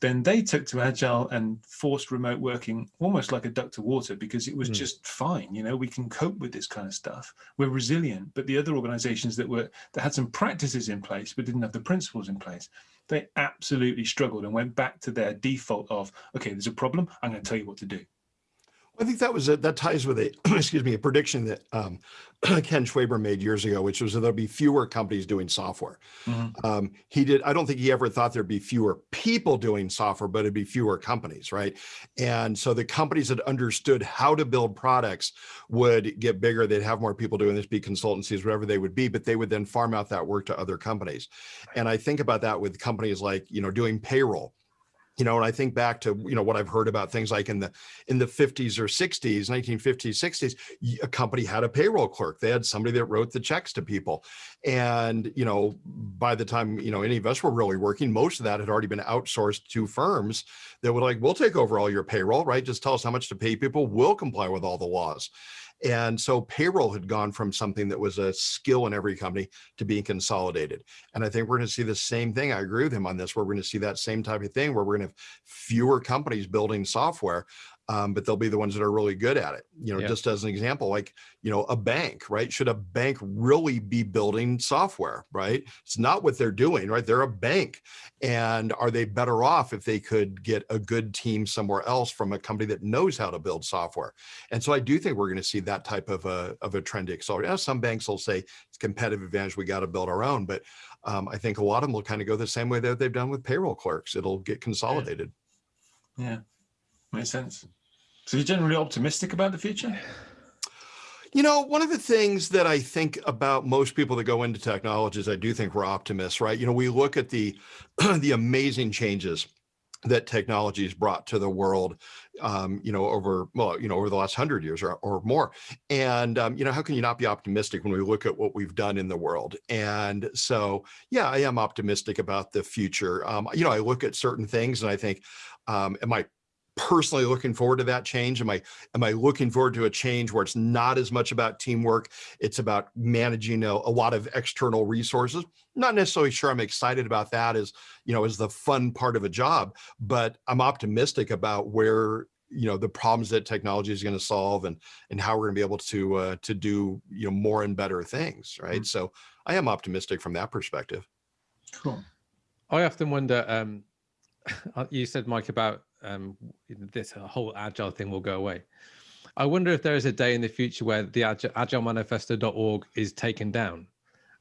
[SPEAKER 1] then they took to agile and forced remote working almost like a duck to water because it was mm. just fine you know we can cope with this kind of stuff we're resilient but the other organizations that were that had some practices in place but didn't have the principles in place they absolutely struggled and went back to their default of okay there's a problem i'm going to tell you what to do
[SPEAKER 2] I think that was a, that ties with a excuse me a prediction that um, Ken Schwaber made years ago, which was that there'll be fewer companies doing software. Mm -hmm. um, he did. I don't think he ever thought there'd be fewer people doing software, but it'd be fewer companies, right? And so the companies that understood how to build products would get bigger. They'd have more people doing this, be consultancies, whatever they would be, but they would then farm out that work to other companies. And I think about that with companies like you know doing payroll you know, and I think back to, you know, what I've heard about things like in the in the 50s or 60s, 1950s, 60s, a company had a payroll clerk. They had somebody that wrote the checks to people. And, you know, by the time, you know, any of us were really working, most of that had already been outsourced to firms that were like, we'll take over all your payroll, right? Just tell us how much to pay people. We'll comply with all the laws. And so payroll had gone from something that was a skill in every company to being consolidated. And I think we're going to see the same thing. I agree with him on this, we're going to see that same type of thing where we're going to have fewer companies building software um, but they'll be the ones that are really good at it. You know, yeah. just as an example, like, you know, a bank, right? Should a bank really be building software, right? It's not what they're doing, right? They're a bank. And are they better off if they could get a good team somewhere else from a company that knows how to build software? And so I do think we're going to see that type of a, of a trend accelerate. Now, some banks will say it's competitive advantage, we got to build our own. But um, I think a lot of them will kind of go the same way that they've done with payroll clerks. It'll get consolidated.
[SPEAKER 1] yeah. yeah. Makes sense. So you're generally optimistic about the future?
[SPEAKER 2] You know, one of the things that I think about most people that go into technology is I do think we're optimists, right? You know, we look at the the amazing changes that technology has brought to the world, um, you know, over, well, you know, over the last hundred years or, or more. And, um, you know, how can you not be optimistic when we look at what we've done in the world? And so, yeah, I am optimistic about the future. Um, you know, I look at certain things and I think, um, am I personally looking forward to that change? Am I am I looking forward to a change where it's not as much about teamwork, it's about managing a, a lot of external resources? Not necessarily sure I'm excited about that as, you know, as the fun part of a job, but I'm optimistic about where you know the problems that technology is going to solve and and how we're going to be able to uh, to do you know more and better things right mm -hmm. so i am optimistic from that perspective
[SPEAKER 3] cool i often wonder um you said mike about um, this whole agile thing will go away. I wonder if there is a day in the future where the agile, agilemanifesto.org is taken down.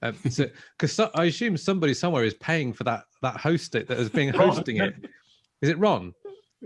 [SPEAKER 3] Um, so, because I assume somebody somewhere is paying for that that host it that has been hosting it. Is it Ron?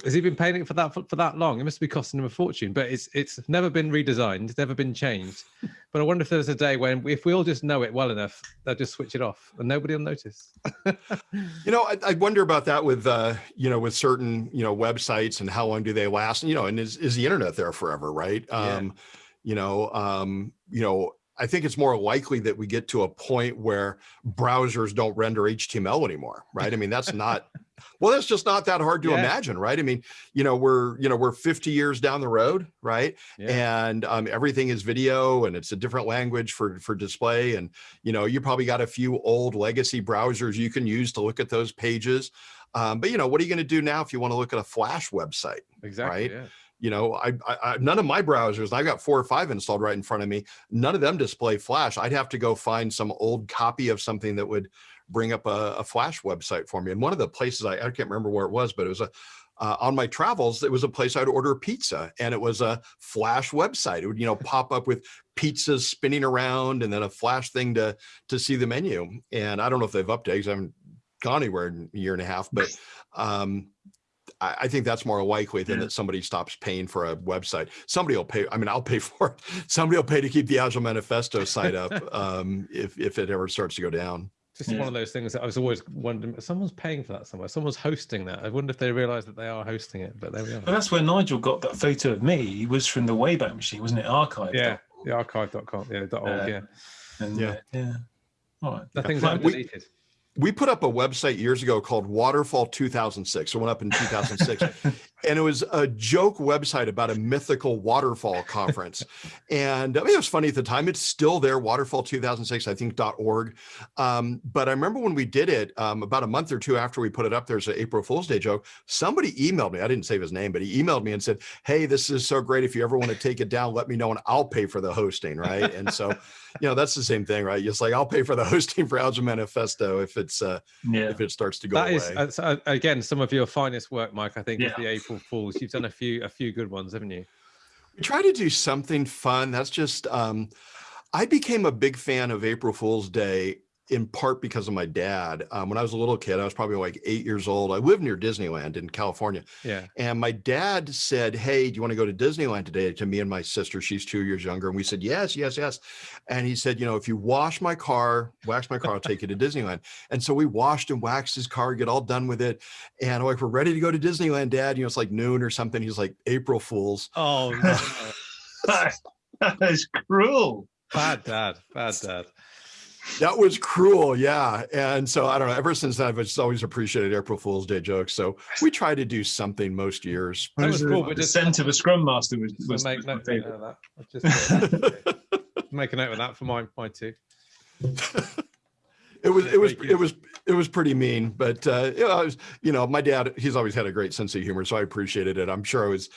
[SPEAKER 3] Has he been paying it for that for, for, that long? It must be costing him a fortune. But it's it's never been redesigned. It's never been changed. But I wonder if there's a day when, if we all just know it well enough, they'll just switch it off and nobody will notice.
[SPEAKER 2] you know, I, I, wonder about that with uh, you know with certain you know websites and how long do they last? And, you know, and is is the internet there forever? Right. Yeah. Um, you know, um, you know, I think it's more likely that we get to a point where browsers don't render HTML anymore, right? I mean, that's not, well, that's just not that hard to yeah. imagine, right? I mean, you know, we're, you know, we're 50 years down the road, right? Yeah. And um, everything is video and it's a different language for, for display. And, you know, you probably got a few old legacy browsers you can use to look at those pages. Um, but, you know, what are you going to do now if you want to look at a Flash website?
[SPEAKER 3] Exactly.
[SPEAKER 2] Right. Yeah you know, I, I, none of my browsers, I've got four or five installed right in front of me. None of them display Flash. I'd have to go find some old copy of something that would bring up a, a Flash website for me. And one of the places I, I can't remember where it was, but it was a uh, on my travels, it was a place I'd order pizza and it was a flash website. It would, you know, pop up with pizzas spinning around and then a flash thing to, to see the menu. And I don't know if they've updated, I haven't gone anywhere in a year and a half, but um, I, I think that's more likely than yeah. that somebody stops paying for a website. Somebody will pay. I mean, I'll pay for it. Somebody will pay to keep the Agile Manifesto site up um, if if it ever starts to go down.
[SPEAKER 3] Just yeah. one of those things that I was always wondering. Someone's paying for that somewhere. Someone's hosting that. I wonder if they realise that they are hosting it. But there we are.
[SPEAKER 1] But that's where Nigel got that photo of me. He was from the Wayback Machine, wasn't it? Archive.
[SPEAKER 3] Yeah, the archive.com. Yeah, dot org. Uh, yeah.
[SPEAKER 1] And, yeah. Uh, yeah. All right.
[SPEAKER 3] That thing's deleted
[SPEAKER 2] we put up a website years ago called Waterfall 2006. It went up in 2006. and it was a joke website about a mythical waterfall conference. and I mean, it was funny at the time. It's still there, Waterfall 2006, I think, .org. Um, but I remember when we did it, um, about a month or two after we put it up, there's an April Fool's Day joke. Somebody emailed me. I didn't save his name, but he emailed me and said, hey, this is so great. If you ever want to take it down, let me know and I'll pay for the hosting, right? And so, you know, that's the same thing, right? It's like, I'll pay for the hosting for Agile Manifesto if it's, uh, yeah. if it starts to go
[SPEAKER 3] that
[SPEAKER 2] away.
[SPEAKER 3] Is, uh, again, some of your finest work, Mike, I think, yeah. is the April April Fools. You've done a few a few good ones, haven't you?
[SPEAKER 2] We try to do something fun. That's just um, I became a big fan of April Fool's Day in part because of my dad. Um, when I was a little kid, I was probably like eight years old. I lived near Disneyland in California.
[SPEAKER 3] Yeah.
[SPEAKER 2] And my dad said, Hey, do you want to go to Disneyland today? To me and my sister, she's two years younger. And we said, Yes, yes, yes. And he said, You know, if you wash my car, wax my car, I'll take you to Disneyland. And so we washed and waxed his car, get all done with it. And I'm like, We're ready to go to Disneyland, Dad. You know, it's like noon or something. He's like, April Fools.
[SPEAKER 3] Oh, no.
[SPEAKER 4] that is cruel.
[SPEAKER 3] bad dad. Bad dad.
[SPEAKER 2] That was cruel. Yeah. And so I don't know. Ever since then, I've just always appreciated April Fool's Day jokes. So we try to do something most years.
[SPEAKER 3] That was
[SPEAKER 4] the-
[SPEAKER 3] cool, but
[SPEAKER 4] the
[SPEAKER 3] just-
[SPEAKER 4] scent of a scrum master was,
[SPEAKER 3] So
[SPEAKER 4] was,
[SPEAKER 3] make
[SPEAKER 4] was my
[SPEAKER 3] note,
[SPEAKER 4] favorite.
[SPEAKER 3] of that. I'll just make a note of that for my my two.
[SPEAKER 2] it was it was it was it was pretty mean but uh you know, I was, you know my dad he's always had a great sense of humor so i appreciated it i'm sure i was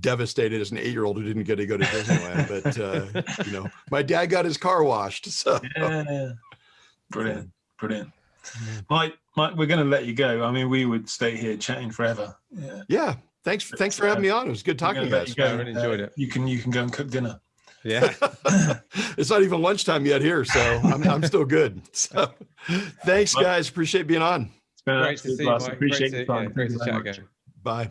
[SPEAKER 2] devastated as an eight-year-old who didn't get to go to disneyland but uh you know my dad got his car washed so
[SPEAKER 4] Yeah. Brilliant. Brilliant. Mike, Mike, we're going to let you go. I mean, we would stay here chatting forever. Yeah.
[SPEAKER 2] yeah thanks thanks for having me on it was good talking to
[SPEAKER 4] gonna
[SPEAKER 2] you
[SPEAKER 4] let
[SPEAKER 2] guys
[SPEAKER 3] I really enjoyed it.
[SPEAKER 4] You can you can go and cook dinner.
[SPEAKER 3] Yeah.
[SPEAKER 2] it's not even lunchtime yet here so i'm, I'm still good so thanks guys appreciate being on
[SPEAKER 4] It's been
[SPEAKER 3] Great to see you,
[SPEAKER 4] blast. Appreciate
[SPEAKER 3] Great
[SPEAKER 4] your
[SPEAKER 3] to,
[SPEAKER 4] time.
[SPEAKER 3] yeah, great to chat again.
[SPEAKER 2] bye